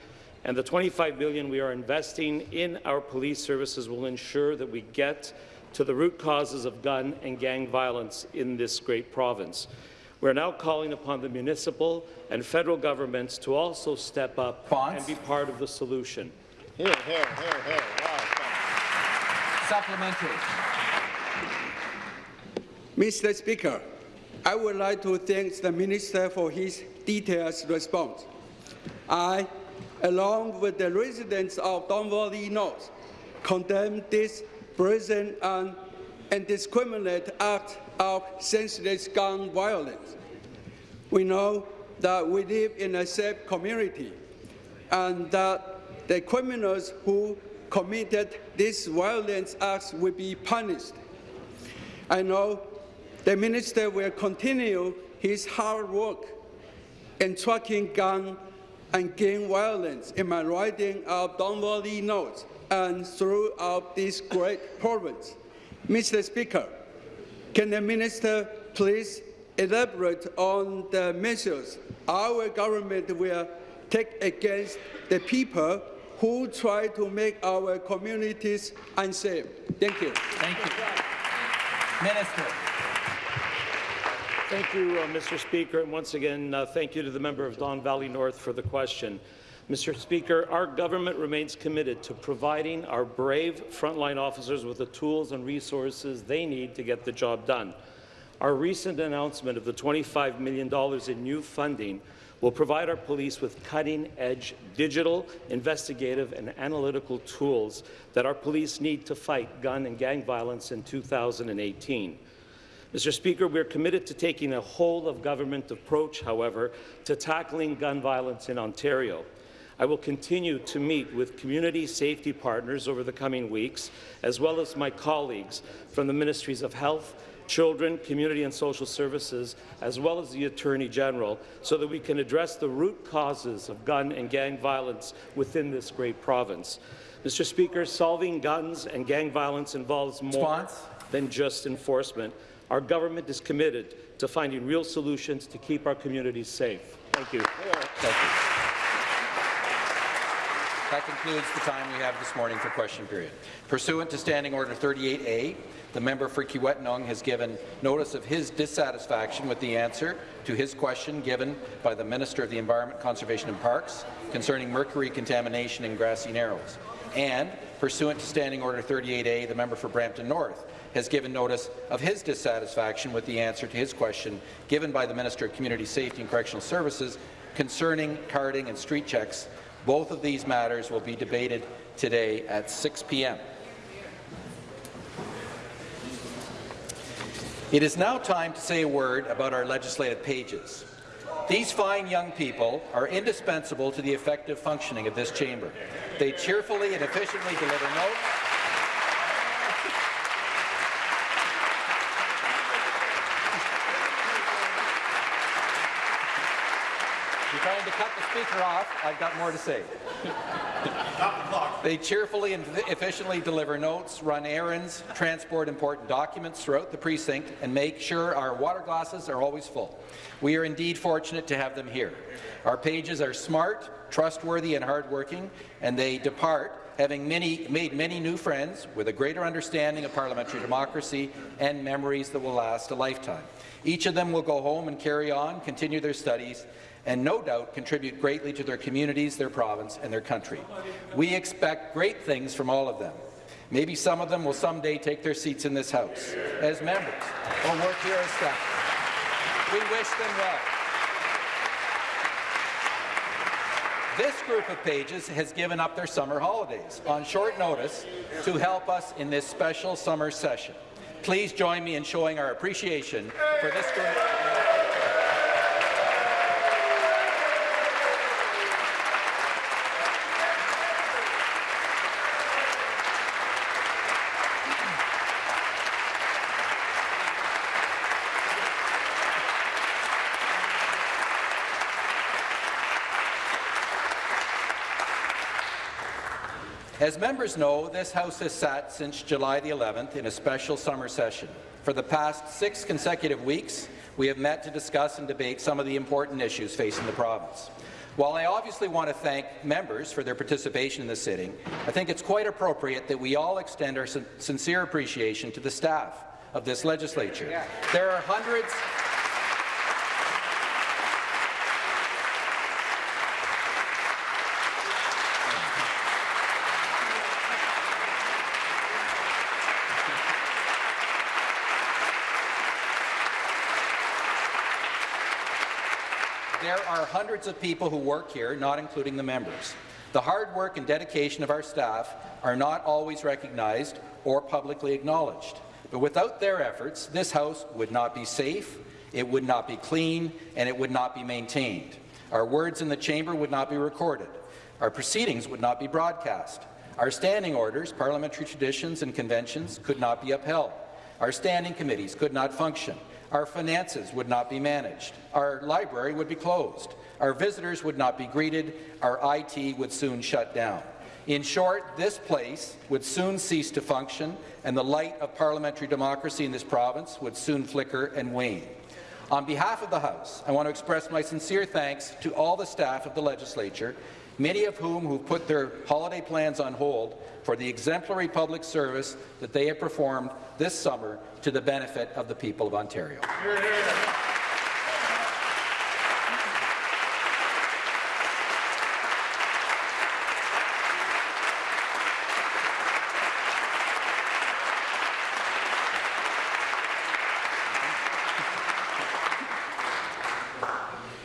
and the 25 billion we are investing in our police services will ensure that we get to the root causes of gun and gang violence in this great province. We're now calling upon the municipal and federal governments to also step up and be part of the solution.
Hear, hear, hear, hear. Wow.
Supplementary.
Mr. Speaker, I would like to thank the Minister for his detailed response. I along with the residents of Don Valley North, condemn this brazen and indiscriminate act of senseless gun violence. We know that we live in a safe community and that the criminals who committed these violent acts will be punished. I know the minister will continue his hard work in tracking gun and gang violence in my riding of Don Valley North and throughout this great province. Mr. Speaker, can the minister please elaborate on the measures our government will take against the people who try to make our communities unsafe? Thank you.
Thank you. Minister.
Thank you, uh, Mr. Speaker, and once again, uh, thank you to the member of Don Valley North for the question. Mr. Speaker, our government remains committed to providing our brave frontline officers with the tools and resources they need to get the job done. Our recent announcement of the $25 million in new funding will provide our police with cutting-edge digital, investigative and analytical tools that our police need to fight gun and gang violence in 2018. Mr. Speaker, we are committed to taking a whole-of-government approach, however, to tackling gun violence in Ontario. I will continue to meet with community safety partners over the coming weeks, as well as my colleagues from the Ministries of Health, Children, Community and Social Services, as well as the Attorney General, so that we can address the root causes of gun and gang violence within this great province. Mr. Speaker, solving guns and gang violence involves more Response? than just enforcement. Our government is committed to finding real solutions to keep our communities safe. Thank you. Thank you.
That concludes the time we have this morning for question period. Pursuant to Standing Order 38A, the member for Kiiwetinoong has given notice of his dissatisfaction with the answer to his question given by the Minister of the Environment, Conservation and Parks concerning mercury contamination in Grassy Narrows. And, pursuant to Standing Order 38A, the member for Brampton North has given notice of his dissatisfaction with the answer to his question given by the Minister of Community Safety and Correctional Services concerning carding and street checks. Both of these matters will be debated today at 6 p.m. It is now time to say a word about our legislative pages. These fine young people are indispensable to the effective functioning of this chamber. They cheerfully and efficiently deliver notes trying to cut the Speaker off, I've got more to say. They cheerfully and efficiently deliver notes, run errands, transport important documents throughout the precinct, and make sure our water glasses are always full. We are indeed fortunate to have them here. Our pages are smart, trustworthy, and hardworking, and they depart having many, made many new friends with a greater understanding of parliamentary democracy and memories that will last a lifetime. Each of them will go home and carry on, continue their studies, and no doubt contribute greatly to their communities, their province, and their country. We expect great things from all of them. Maybe some of them will someday take their seats in this House as members or work here as staff. We wish them well. This group of pages has given up their summer holidays on short notice to help us in this special summer session. Please join me in showing our appreciation for this group. As members know, this House has sat since July the 11th in a special summer session. For the past six consecutive weeks, we have met to discuss and debate some of the important issues facing the province. While I obviously want to thank members for their participation in the sitting, I think it's quite appropriate that we all extend our sin sincere appreciation to the staff of this legislature. There are hundreds There are hundreds of people who work here, not including the members. The hard work and dedication of our staff are not always recognized or publicly acknowledged. But without their efforts, this House would not be safe, it would not be clean, and it would not be maintained. Our words in the chamber would not be recorded. Our proceedings would not be broadcast. Our standing orders, parliamentary traditions and conventions could not be upheld. Our standing committees could not function. Our finances would not be managed. Our library would be closed. Our visitors would not be greeted. Our IT would soon shut down. In short, this place would soon cease to function, and the light of parliamentary democracy in this province would soon flicker and wane. On behalf of the House, I want to express my sincere thanks to all the staff of the legislature, many of whom have put their holiday plans on hold for the exemplary public service that they have performed this summer to the benefit of the people of Ontario.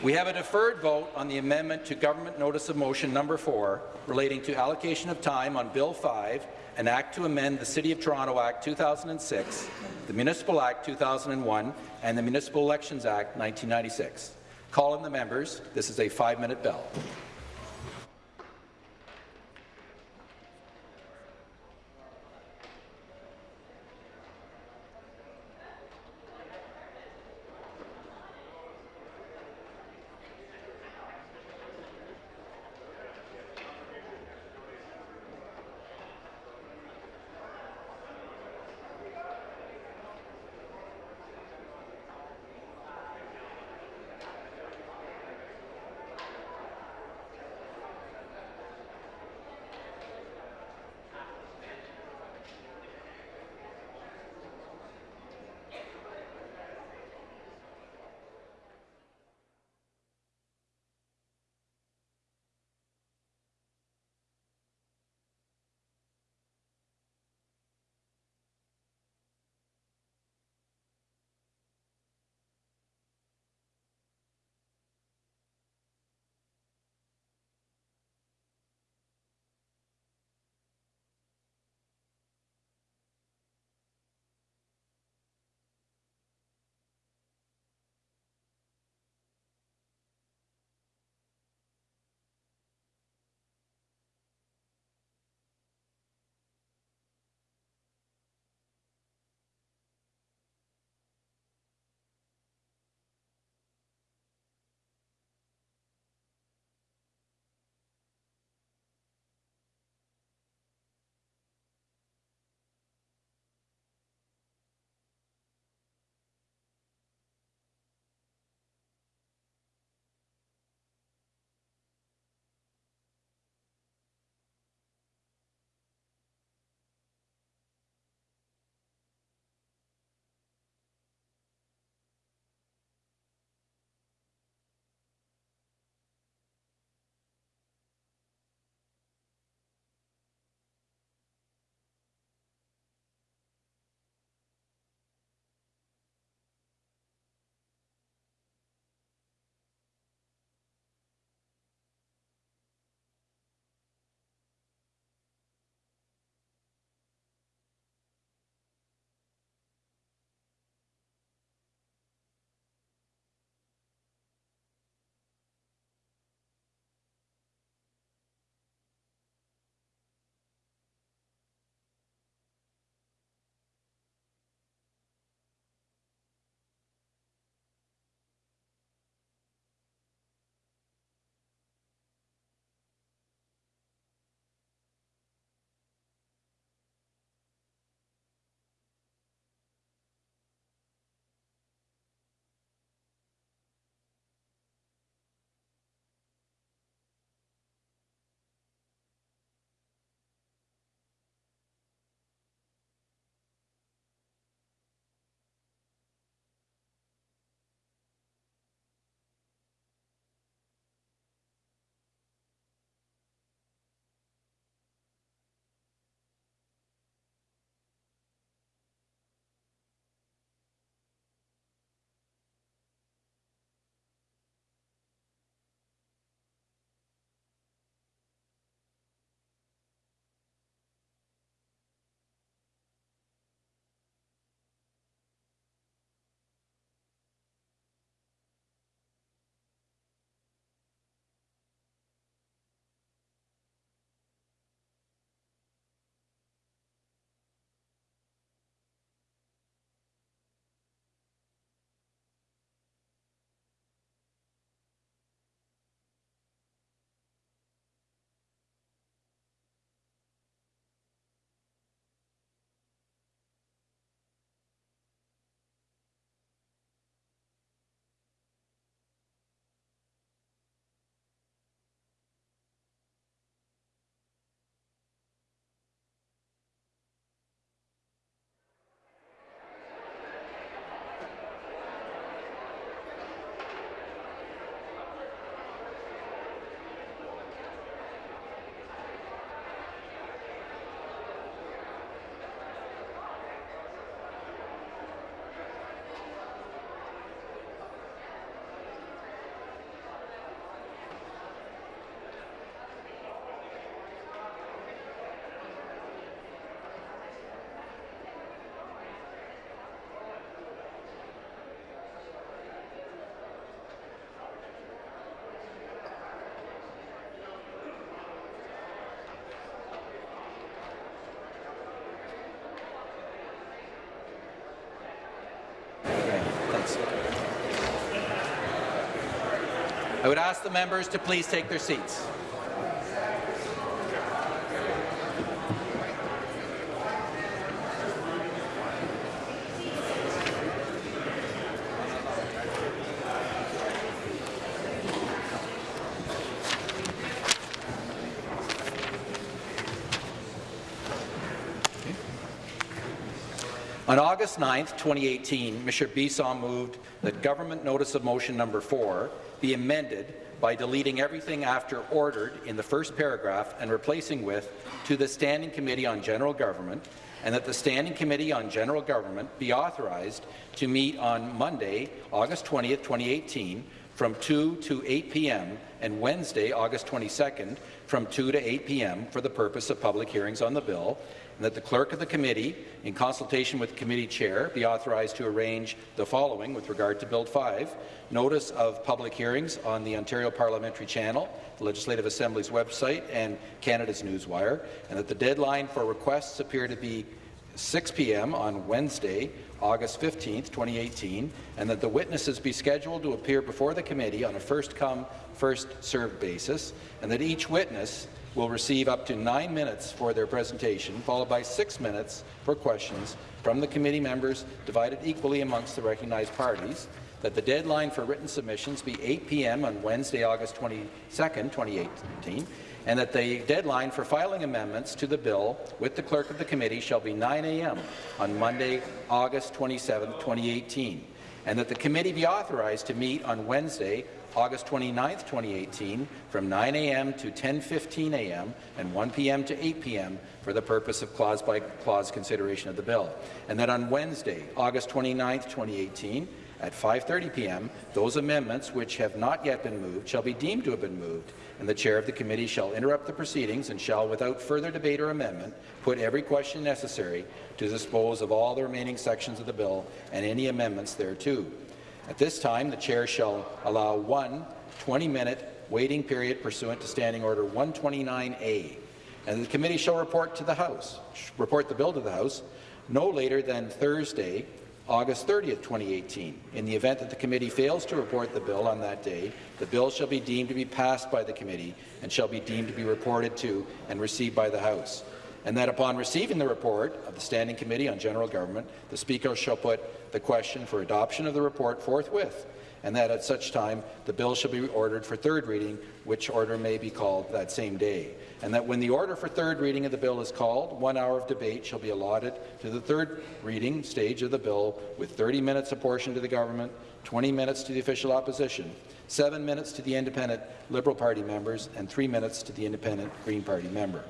We have a deferred vote on the amendment to Government Notice of Motion Number 4 relating to allocation of time on Bill 5, an act to amend the City of Toronto Act 2006, the Municipal Act 2001, and the Municipal Elections Act 1996. Call in the members. This is a five-minute bell. I would ask the members to please take their seats. On August 9, 2018, Mr. Bisson moved that Government Notice of Motion Number 4 be amended by deleting everything after ordered in the first paragraph and replacing with to the Standing Committee on General Government and that the Standing Committee on General Government be authorized to meet on Monday, August 20, 2018 from 2 to 8 p.m. and Wednesday, August 22nd from 2 to 8 p.m. for the purpose of public hearings on the bill and that the clerk of the committee, in consultation with the committee chair, be authorized to arrange the following with regard to Bill 5, notice of public hearings on the Ontario Parliamentary Channel, the Legislative Assembly's website, and Canada's Newswire, and that the deadline for requests appear to be 6 p.m. on Wednesday, August 15, 2018, and that the witnesses be scheduled to appear before the committee on a first-come, first-served basis, and that each witness will receive up to nine minutes for their presentation, followed by six minutes for questions from the committee members divided equally amongst the recognized parties, that the deadline for written submissions be 8 p.m. on Wednesday, August 22, 2018, and that the deadline for filing amendments to the bill with the clerk of the committee shall be 9 a.m. on Monday, August 27, 2018, and that the committee be authorized to meet on Wednesday, August 29, 2018, from 9 a.m. to 10.15 a.m. and 1 p.m. to 8 p.m. for the purpose of clause-by-clause consideration of the bill. And that on Wednesday, August 29, 2018, at 5.30 p.m., those amendments which have not yet been moved shall be deemed to have been moved, and the chair of the committee shall interrupt the proceedings and shall, without further debate or amendment, put every question necessary to dispose of all the remaining sections of the bill and any amendments thereto. At this time, the chair shall allow one 20-minute waiting period pursuant to Standing Order 129A, and the committee shall report to the House, report the bill to the House no later than Thursday, August 30, 2018. In the event that the committee fails to report the bill on that day, the bill shall be deemed to be passed by the committee and shall be deemed to be reported to and received by the House. And that upon receiving the report of the Standing Committee on General Government, the Speaker shall put the question for adoption of the report forthwith, and that at such time the bill shall be ordered for third reading, which order may be called that same day. And that when the order for third reading of the bill is called, one hour of debate shall be allotted to the third reading stage of the bill, with 30 minutes apportioned to the government, 20 minutes to the official opposition, 7 minutes to the independent Liberal Party members, and 3 minutes to the independent Green Party member.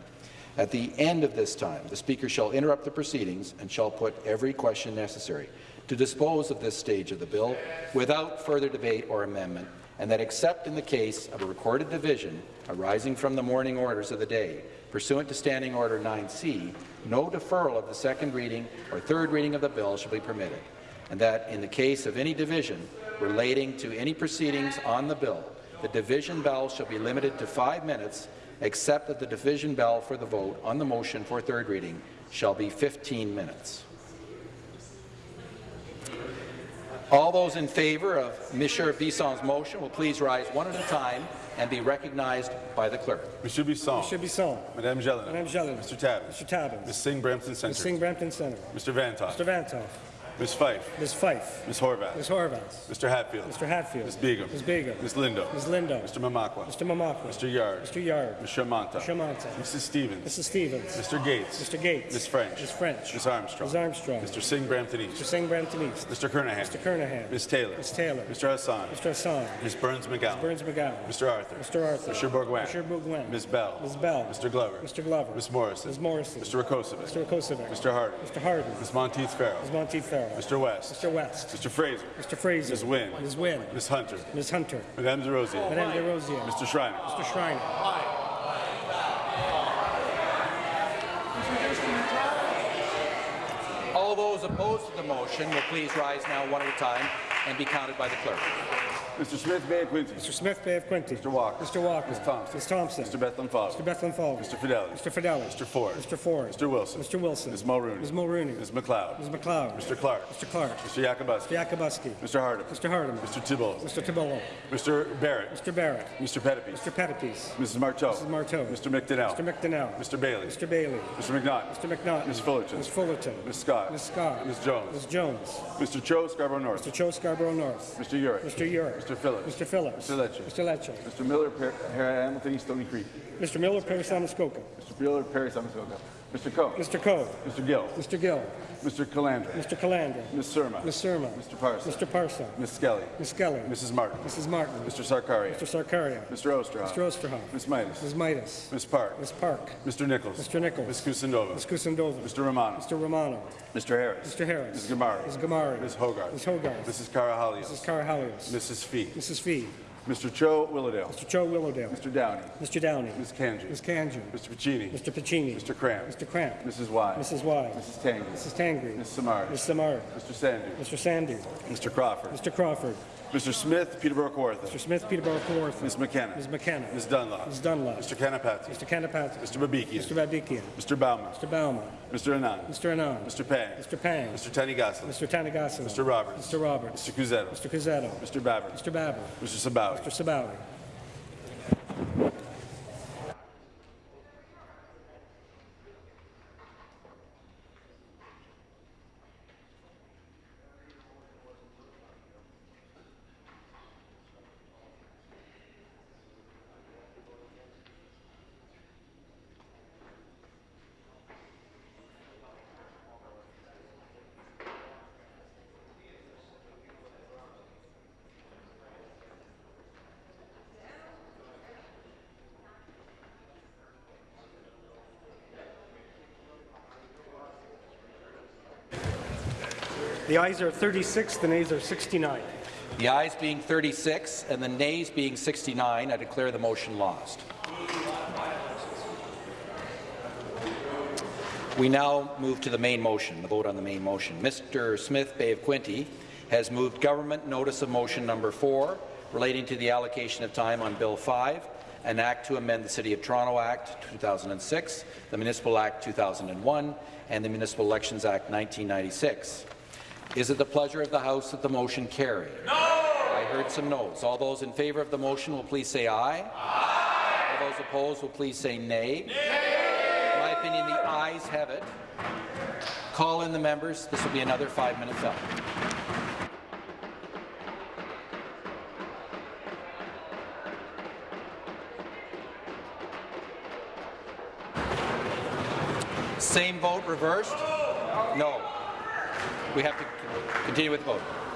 At the end of this time, the Speaker shall interrupt the proceedings and shall put every question necessary to dispose of this stage of the bill without further debate or amendment, and that except in the case of a recorded division arising from the morning orders of the day, pursuant to Standing Order 9C, no deferral of the second reading or third reading of the bill shall be permitted, and that in the case of any division relating to any proceedings on the bill, the division bell shall be limited to five minutes, except that the division bell for the vote on the motion for third reading shall be 15 minutes. All those in favour of Mr. Bisson's motion will please rise one at a time and be recognized by the clerk.
Monsieur Bisson.
Monsieur Bisson.
Madame Gélinas.
Madame Gélinas.
Mr. Tabuns.
Mr. Tabuns.
Ms. Singh Brampton Centre.
Ms. Singh Brampton Centre.
Mr. Vanthof.
Mr. Vanthof.
Ms. Fife.
Ms. Fife.
Ms. Horwath.
Ms. Horwath.
Mr. Hatfield.
Mr. Hatfield.
Ms. Begum.
Ms. Begum.
Ms. Lindo.
Ms. Lindo.
Mr. Mamakwa.
Mr. Mamakwa.
Mr. Yarde.
Mr. Yarde.
Ms. Shamanta.
Mr. Mantha.
Mrs. Stevens.
Mrs. Stevens.
Mr. Gates.
Mr. Gates.
Ms. French.
Ms. French.
Ms. Armstrong.
Ms. Armstrong.
Mr. Singh Brampton East.
Mr. Singh Brampton East.
Mr. Kernaghan.
Mr. Kernaghan.
Ms. Taylor.
Ms. Taylor.
Mr. Hassan.
Mr. Hassan.
Ms. Berns-McGown.
Burns McGowan.
Mr. Arthur.
Mr. Arthur.
Mr. Bourgouin.
Mr. Bourgouin.
Ms. Bell.
Ms. Bell.
Mr. Glover.
Mr. Glover.
Ms. Morrison.
Ms. Morrison.
Mr. Rakocevic.
Mr. Rakocevic.
Mr. Harden.
Mr. Harden.
Ms. Monteith Farrell.
Ms. Monteith Farrell.
Mr. West.
Mr. West.
Mr. Fraser.
Mr. Fraser.
Ms. Wynne.
Ms. Wynne.
Ms. Hunter.
Ms. Hunter.
Madame Des Rosiers.
Madame Des Rosiers.
Mr. Schreiner.
Mr. Schreiner.
All those opposed to the motion will please rise now one at a time and be counted by the clerk.
Mr. Smith Bay of Quinte.
Mr. Smith Bay of Quinte.
Mr. Walker.
Mr. Walker.
Ms. Thompson.
Ms. Thompson.
Mr. Bethlenfalvy.
Mr. Bethlenfalvy.
Mr. Fedeli.
Mr. Fedeli.
Mr. Ford.
Mr. Ford.
Mr. Wilson.
Mr. Wilson.
Ms. Mulroney.
Ms. Mulroney.
Ms. MacLeod.
Ms. MacLeod.
Mr. Clark.
Mr. Clark.
Mr. Yakabuski.
Mr. Yakabuski.
Mr. Hardeman.
Mr. Hardeman.
Mr. Tibollo.
Mr. Tibollo.
Mr. Barrett.
Mr. Barrett.
Mr. Pettapiece.
Mr. Pettapiece.
Mrs. Martow.
Mrs. Martow.
Mr. McDonell.
Mr. McDonell.
Mr. Bailey.
Mr. Bailey.
Mr. McNaught.
Mr. McNaught.
Ms. Fullerton.
Ms. Fullerton.
Ms. Scott.
Ms. Scott.
Ms. Jones.
Ms. Jones.
Mr. Cho Scarborough North.
Mr. Cho Scarborough North.
Mr. Yurek.
Mr. Yurek.
Mr. Phillips.
Mr. Phillips.
Mr. Lecce.
Mr. Lecce.
Mr. Miller, Per- Hamilton East Stoney Creek.
Mr. Miller, Parry Sound Muskoka.
Mr. Miller, Parry Sound Muskoka. Mr. Coe.
Mr. Coe.
Mr. Gill.
Mr. Gill.
Mr. Calandra.
Mr. Calandra.
Ms. Surma.
Ms. Surma.
Mr. Parsa.
Mr. Parsa.
Ms. Skelly.
Ms. Skelly.
Mrs. Martin.
Mrs. Martin.
Mr. Sarkaria.
Mr. Sarkaria.
Mr. Oosterhoff.
Mr. Oosterhoff.
Ms. Mitas.
Ms. Mitas.
Ms. Park.
Ms. Park.
Mr. Nicholls.
Mr. Nicholls.
Ms. Kusendova.
Ms. Kusendova.
Mr. Romano.
Mr. Romano.
Mr. Harris.
Mr. Harris.
Ms. Ghamari.
Ms. Ghamari.
Ms. Hogarth.
Ms. Hogarth.
Mrs. Karahalios.
Mrs. Karahalios.
Mrs. Fee.
Mrs. Fee.
Mr. Cho Willowdale.
Mr. Cho Willowdale.
Mr. Downey.
Mr. Downey.
Ms. Kanji.
Ms. Kanju.
Mr. Piccini.
Mr. Piccini.
Mr. Kramp.
Mr. Kramp.
Mrs. Wai.
Mrs. Wai.
Mrs. Tangri.
Mrs. Tangri.
Ms. Samari.
Ms. Samar.
Mr. Sandhu.
Mr. Sandhu.
Mr. Crawford.
Mr. Crawford.
Mr. Smith, Peterborough Kawartha.
Mr. Smith, Peterborough Kawartha.
Ms. McKenna.
Ms. McKenna.
Ms. Dunlop.
Ms. Dunlop.
Mr. Kanapathi.
Mr. Kanapathi.
Mr. Babikian.
Mr. Babikian.
Mr. Bauman.
Mr. Bauman.
Mr. Anand.
Mr. Anand.
Mr. Pang.
Mr. Pang.
Mr. Tanigasan.
Mr. Tanagasan.
Mr. Roberts.
Mr. Roberts.
Mr. Cuzzetto.
Mr. Cuzzetto.
Mr. Baber.
Mr. Baber.
Mr. Sabawy.
Mr. Sabawy. The ayes are 36, the nays are 69.
The ayes being 36 and the nays being 69, I declare the motion lost. We now move to the main motion, the vote on the main motion. Mr. Smith Bay of Quinte has moved government notice of motion number 4 relating to the allocation of time on Bill 5, an act to amend the City of Toronto Act 2006, the Municipal Act 2001, and the Municipal Elections Act 1996. Is it the pleasure of the House that the motion carry? No! I heard some no's. All those in favour of the motion will please say aye. Aye. All those opposed will please say nay. nay. In my opinion, the ayes have it. Call in the members. This will be another five-minute up. Same vote reversed? No. We have to continue with the vote.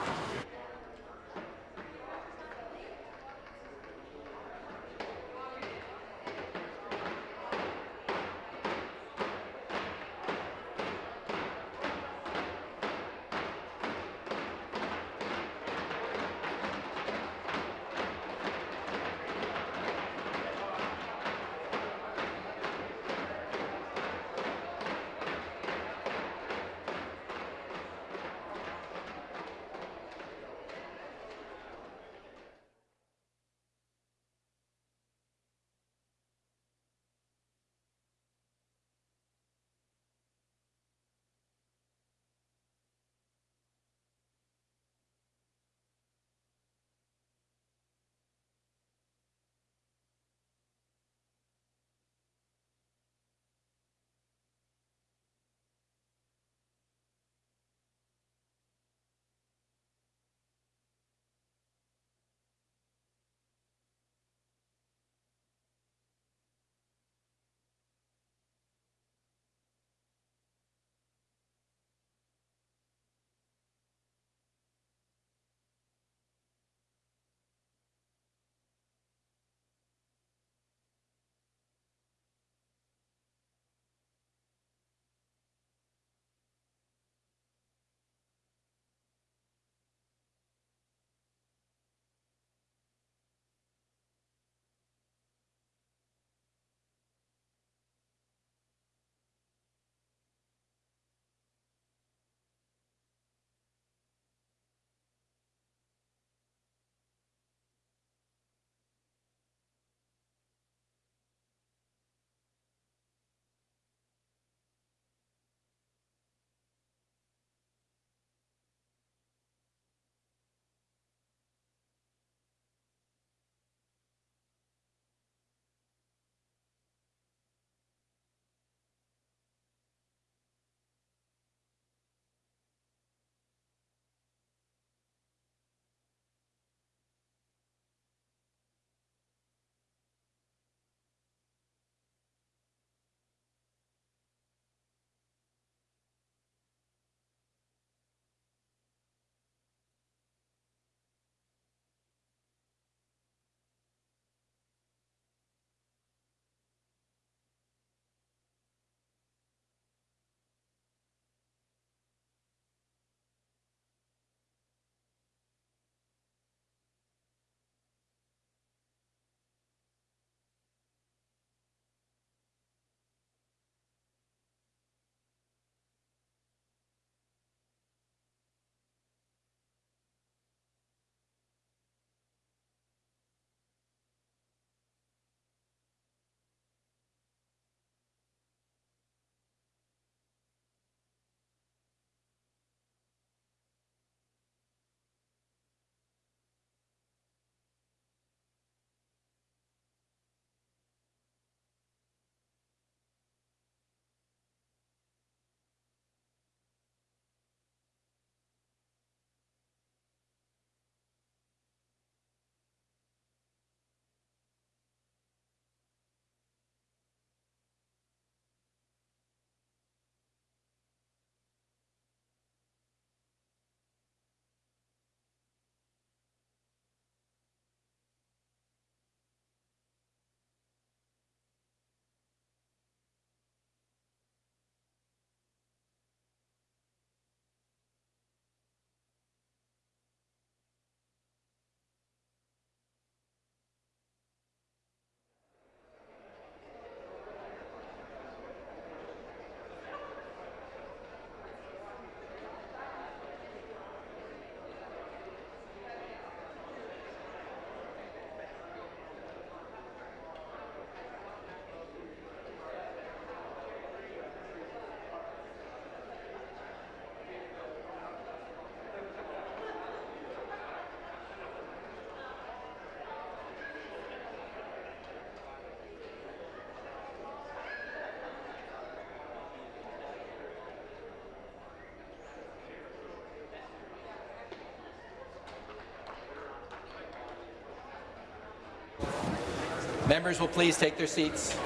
Members will please take their seats.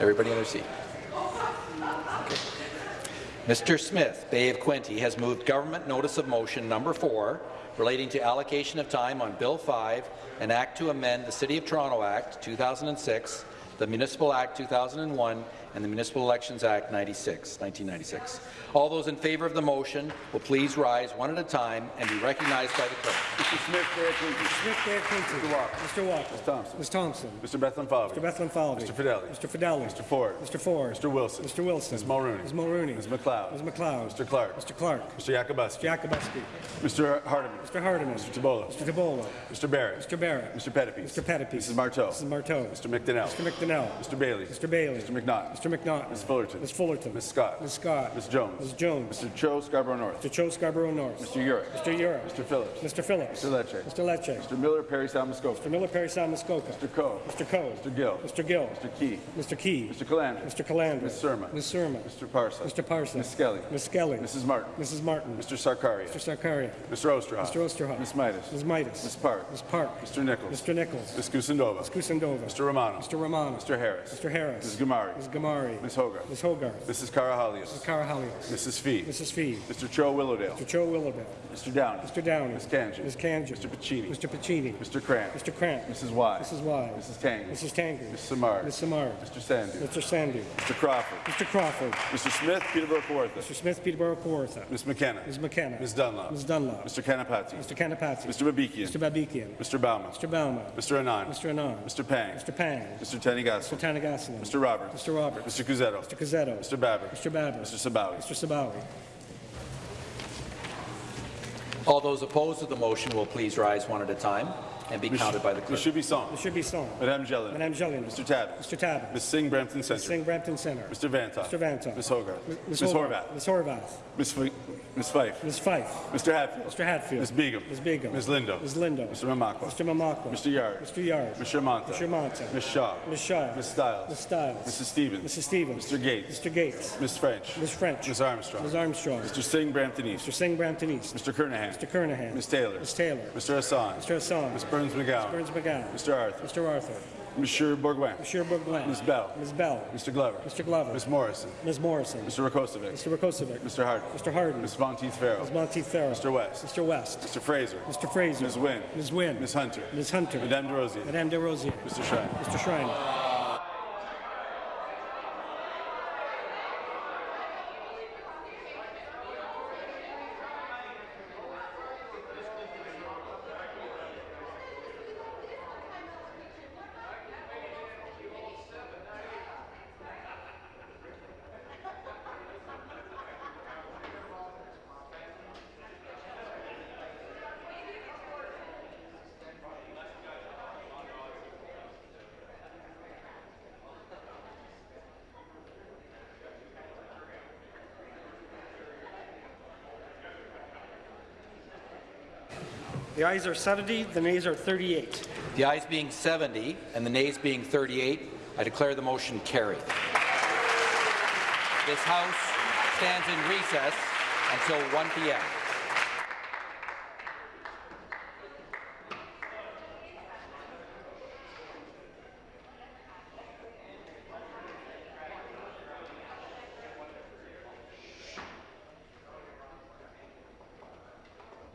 Everybody in their seat. Okay. Mr. Smith, Bay of Quinte, has moved Government Notice of Motion Number 4 relating to allocation of time on Bill 5, an act to amend the City of Toronto Act 2006, the Municipal Act 2001, and the Municipal Elections Act 96, 1996. All those in favour of the motion will please rise one at a time and be recognized by the clerk.
Mr. Smith, Bay of Quinte.
Smith, Bay of Quinte.
Mr. Walker.
Mr. Walker.
Ms. Thompson.
Ms. Thompson.
Mr. Bethlenfalvy.
Mr. Bethlenfalvy.
Mr. Fedeli.
Mr. Fedeli.
Mr. Ford.
Mr. Ford.
Mr. Wilson.
Mr. Wilson.
Ms. Mulroney.
Ms. Mulroney.
Ms. MacLeod.
Ms. MacLeod.
Mr. Clark.
Mr. Clark.
Mr. Yakabuski.
Mr. Yakabuski.
Mr. Hardeman.
Mr. Hardeman.
Mr. Tibollo.
Mr. Tibollo.
Mr. Barrett.
Mr. Barrett.
Mr. Pettapiece.
Mr. Pettapiece.
Mrs. Martow.
Mrs. Martow.
Mr. McDonell.
Mr. McDonell.
Mr. Bailey.
Mr. Bailey.
Mr. McNaught.
Mr. McNaught.
Ms. Fullerton.
Ms. Fullerton.
Ms. Scott.
Ms. Scott.
Ms. Jones.
Ms. Jones.
Mr. Cho Scarborough North.
Mr. Cho Scarborough North.
Mr. Yurek.
Mr. Yurek.
Mr. Phillips.
Mr. Phillips.
Mr. Lecce.
Mr. Lecce.
Mr. Miller, Parry Sound Muskoka.
Mr. Miller, Parry Sound, Muskoka.
Mr. Coe.
Mr. Coe.
Mr. Gill.
Mr. Gill.
Mr. Ke.
Mr. Ke.
Mr. Calandra.
Mr. Calandra.
Ms. Surma.
Ms. Surma.
Mr. Parsa.
Mr. Parsa.
Ms. Skelly.
Ms. Skelly.
Mrs. Martin.
Mrs. Martin.
Mr. Sarkaria.
Mr. Sarkaria.
Mr. Oosterhoff.
Mr. Oosterhoff.
Ms. Mitas.
Ms. Mitas.
Ms. Park.
Ms. Park.
Mr. Nicholls.
Mr. Nicholls.
Ms. Kusendova.
Ms. Kusendova.
Mr. Romano.
Mr. Romano.
Mr. Harris.
Mr. Harris.
Ms. Ghamari.
Ms. Ghamari.
Ms. Hogarth.
Ms. Hogarth.
Mrs. Karahalios.
Mrs. Karahalios.
Mrs. Fee.
Mrs. Fee.
Mr. Cho Willowdale.
Mr. Cho Willowdale.
Mr. Downey.
Mr. Downey.
Ms. Kanji.
Ms. Kanji.
Mr. Piccini.
Mr. Piccini.
Mr. Kramp.
Mr. Kramp.
Mrs. Wai.
Mrs. Wai.
Mrs. Tang.
Mrs. Tanger.
Ms. Samar.
Ms. Samar.
Mr. Sandhu.
Mr. Sandhu.
Mr. Crawford.
Mr. Crawford.
Mr. Smith, Peterborough Kawartha.
Mr. Smith, Peterborough, Kawartha.
Ms. McKenna.
Ms. McKenna.
Ms. Dunlop.
Ms. Dunlop.
Mr. Kanapathi.
Mr. Kanapathi.
Mr. Babikian.
Mr. Babikian.
Mr. Bauman.
Mr. Bauman.
Mr. Anand.
Mr. Anand.
Mr. Pang.
Mr. Pang.
Mr. Tanigas.
Mr. Thanigasalam.
Mr. Roberts.
Mr. Roberts.
Mr. Cuzzetto.
Mr. Cuzzetto.
Mr. Baber.
Mr. Baber.
Mr. Sabawy.
Mr. Sabawy.
All those opposed to the motion will please rise one at a time and be counted by the clerk.
Monsieur Bisson.
Monsieur Bisson.
Madame Jellin.
Madame Jellin.
Mr. Tabb.
Mr. Tabb.
Ms. Singh, Brampton Centre.
Ms. Singh, Brampton Centre.
Mr. Vanthof.
Mr. Vanthof.
Ms. Hogarth.
Ms.
Ms.
Hogarth.
Horwath.
Ms. Horwath.
Ms. Fi- Ms. Fife.
Ms. Fife.
Mr. Hatfield.
Mr. Hatfield.
Ms. Begum.
Ms. Begum.
Ms. Lindo.
Ms. Lindo.
Mr. Mamakwa.
Mr. Mamakwa.
Mr. Yarde.
Mr. Yarde.
Mr. Mantha.
Mr. Mantha.
Ms. Shaw.
Ms. Shaw.
Ms. Stiles.
Ms. Stiles.
Mrs. Stevens.
Mrs. Stevens.
Mr. Gates.
Mr. Gates.
Ms. French.
Ms. French.
Ms. Armstrong.
Ms. Armstrong.
Mr. Singh, Brampton East.
Mr. Singh, Brampton East.
Mr. Kernaghan.
Mr. Kernaghan.
Ms. Taylor.
Ms. Taylor.
Mr. Hassan.
Mr. Hassan.
Ms. Berns McGown.
Burns McGowan.
Mr. Arthur.
Mr. Arthur.
Monsieur Bourgouin.
Monsieur Bourgouin.
Ms. Bell.
Ms. Bell.
Mr. Glover.
Mr. Glover.
Ms. Morrison.
Ms. Morrison.
Mr. Rakocevic.
Mr. Rakocevic.
Mr. Harden.
Mr. Harden.
Ms. Monteith Farrell.
Ms. Monteith Farrell.
Mr. West.
Mr. West.
Mr. Fraser.
Mr. Fraser.
Ms. Wynne.
Ms. Wynne.
Ms. Hunter.
Ms. Hunter.
Madame Des Rosiers.
Madame Des Rosiers.
Mr. Schreiner.
Mr. Schreiner. The ayes are 70, the nays are 38.
The ayes being 70 and the nays being 38, I declare the motion carried. This House stands in recess until 1 p.m.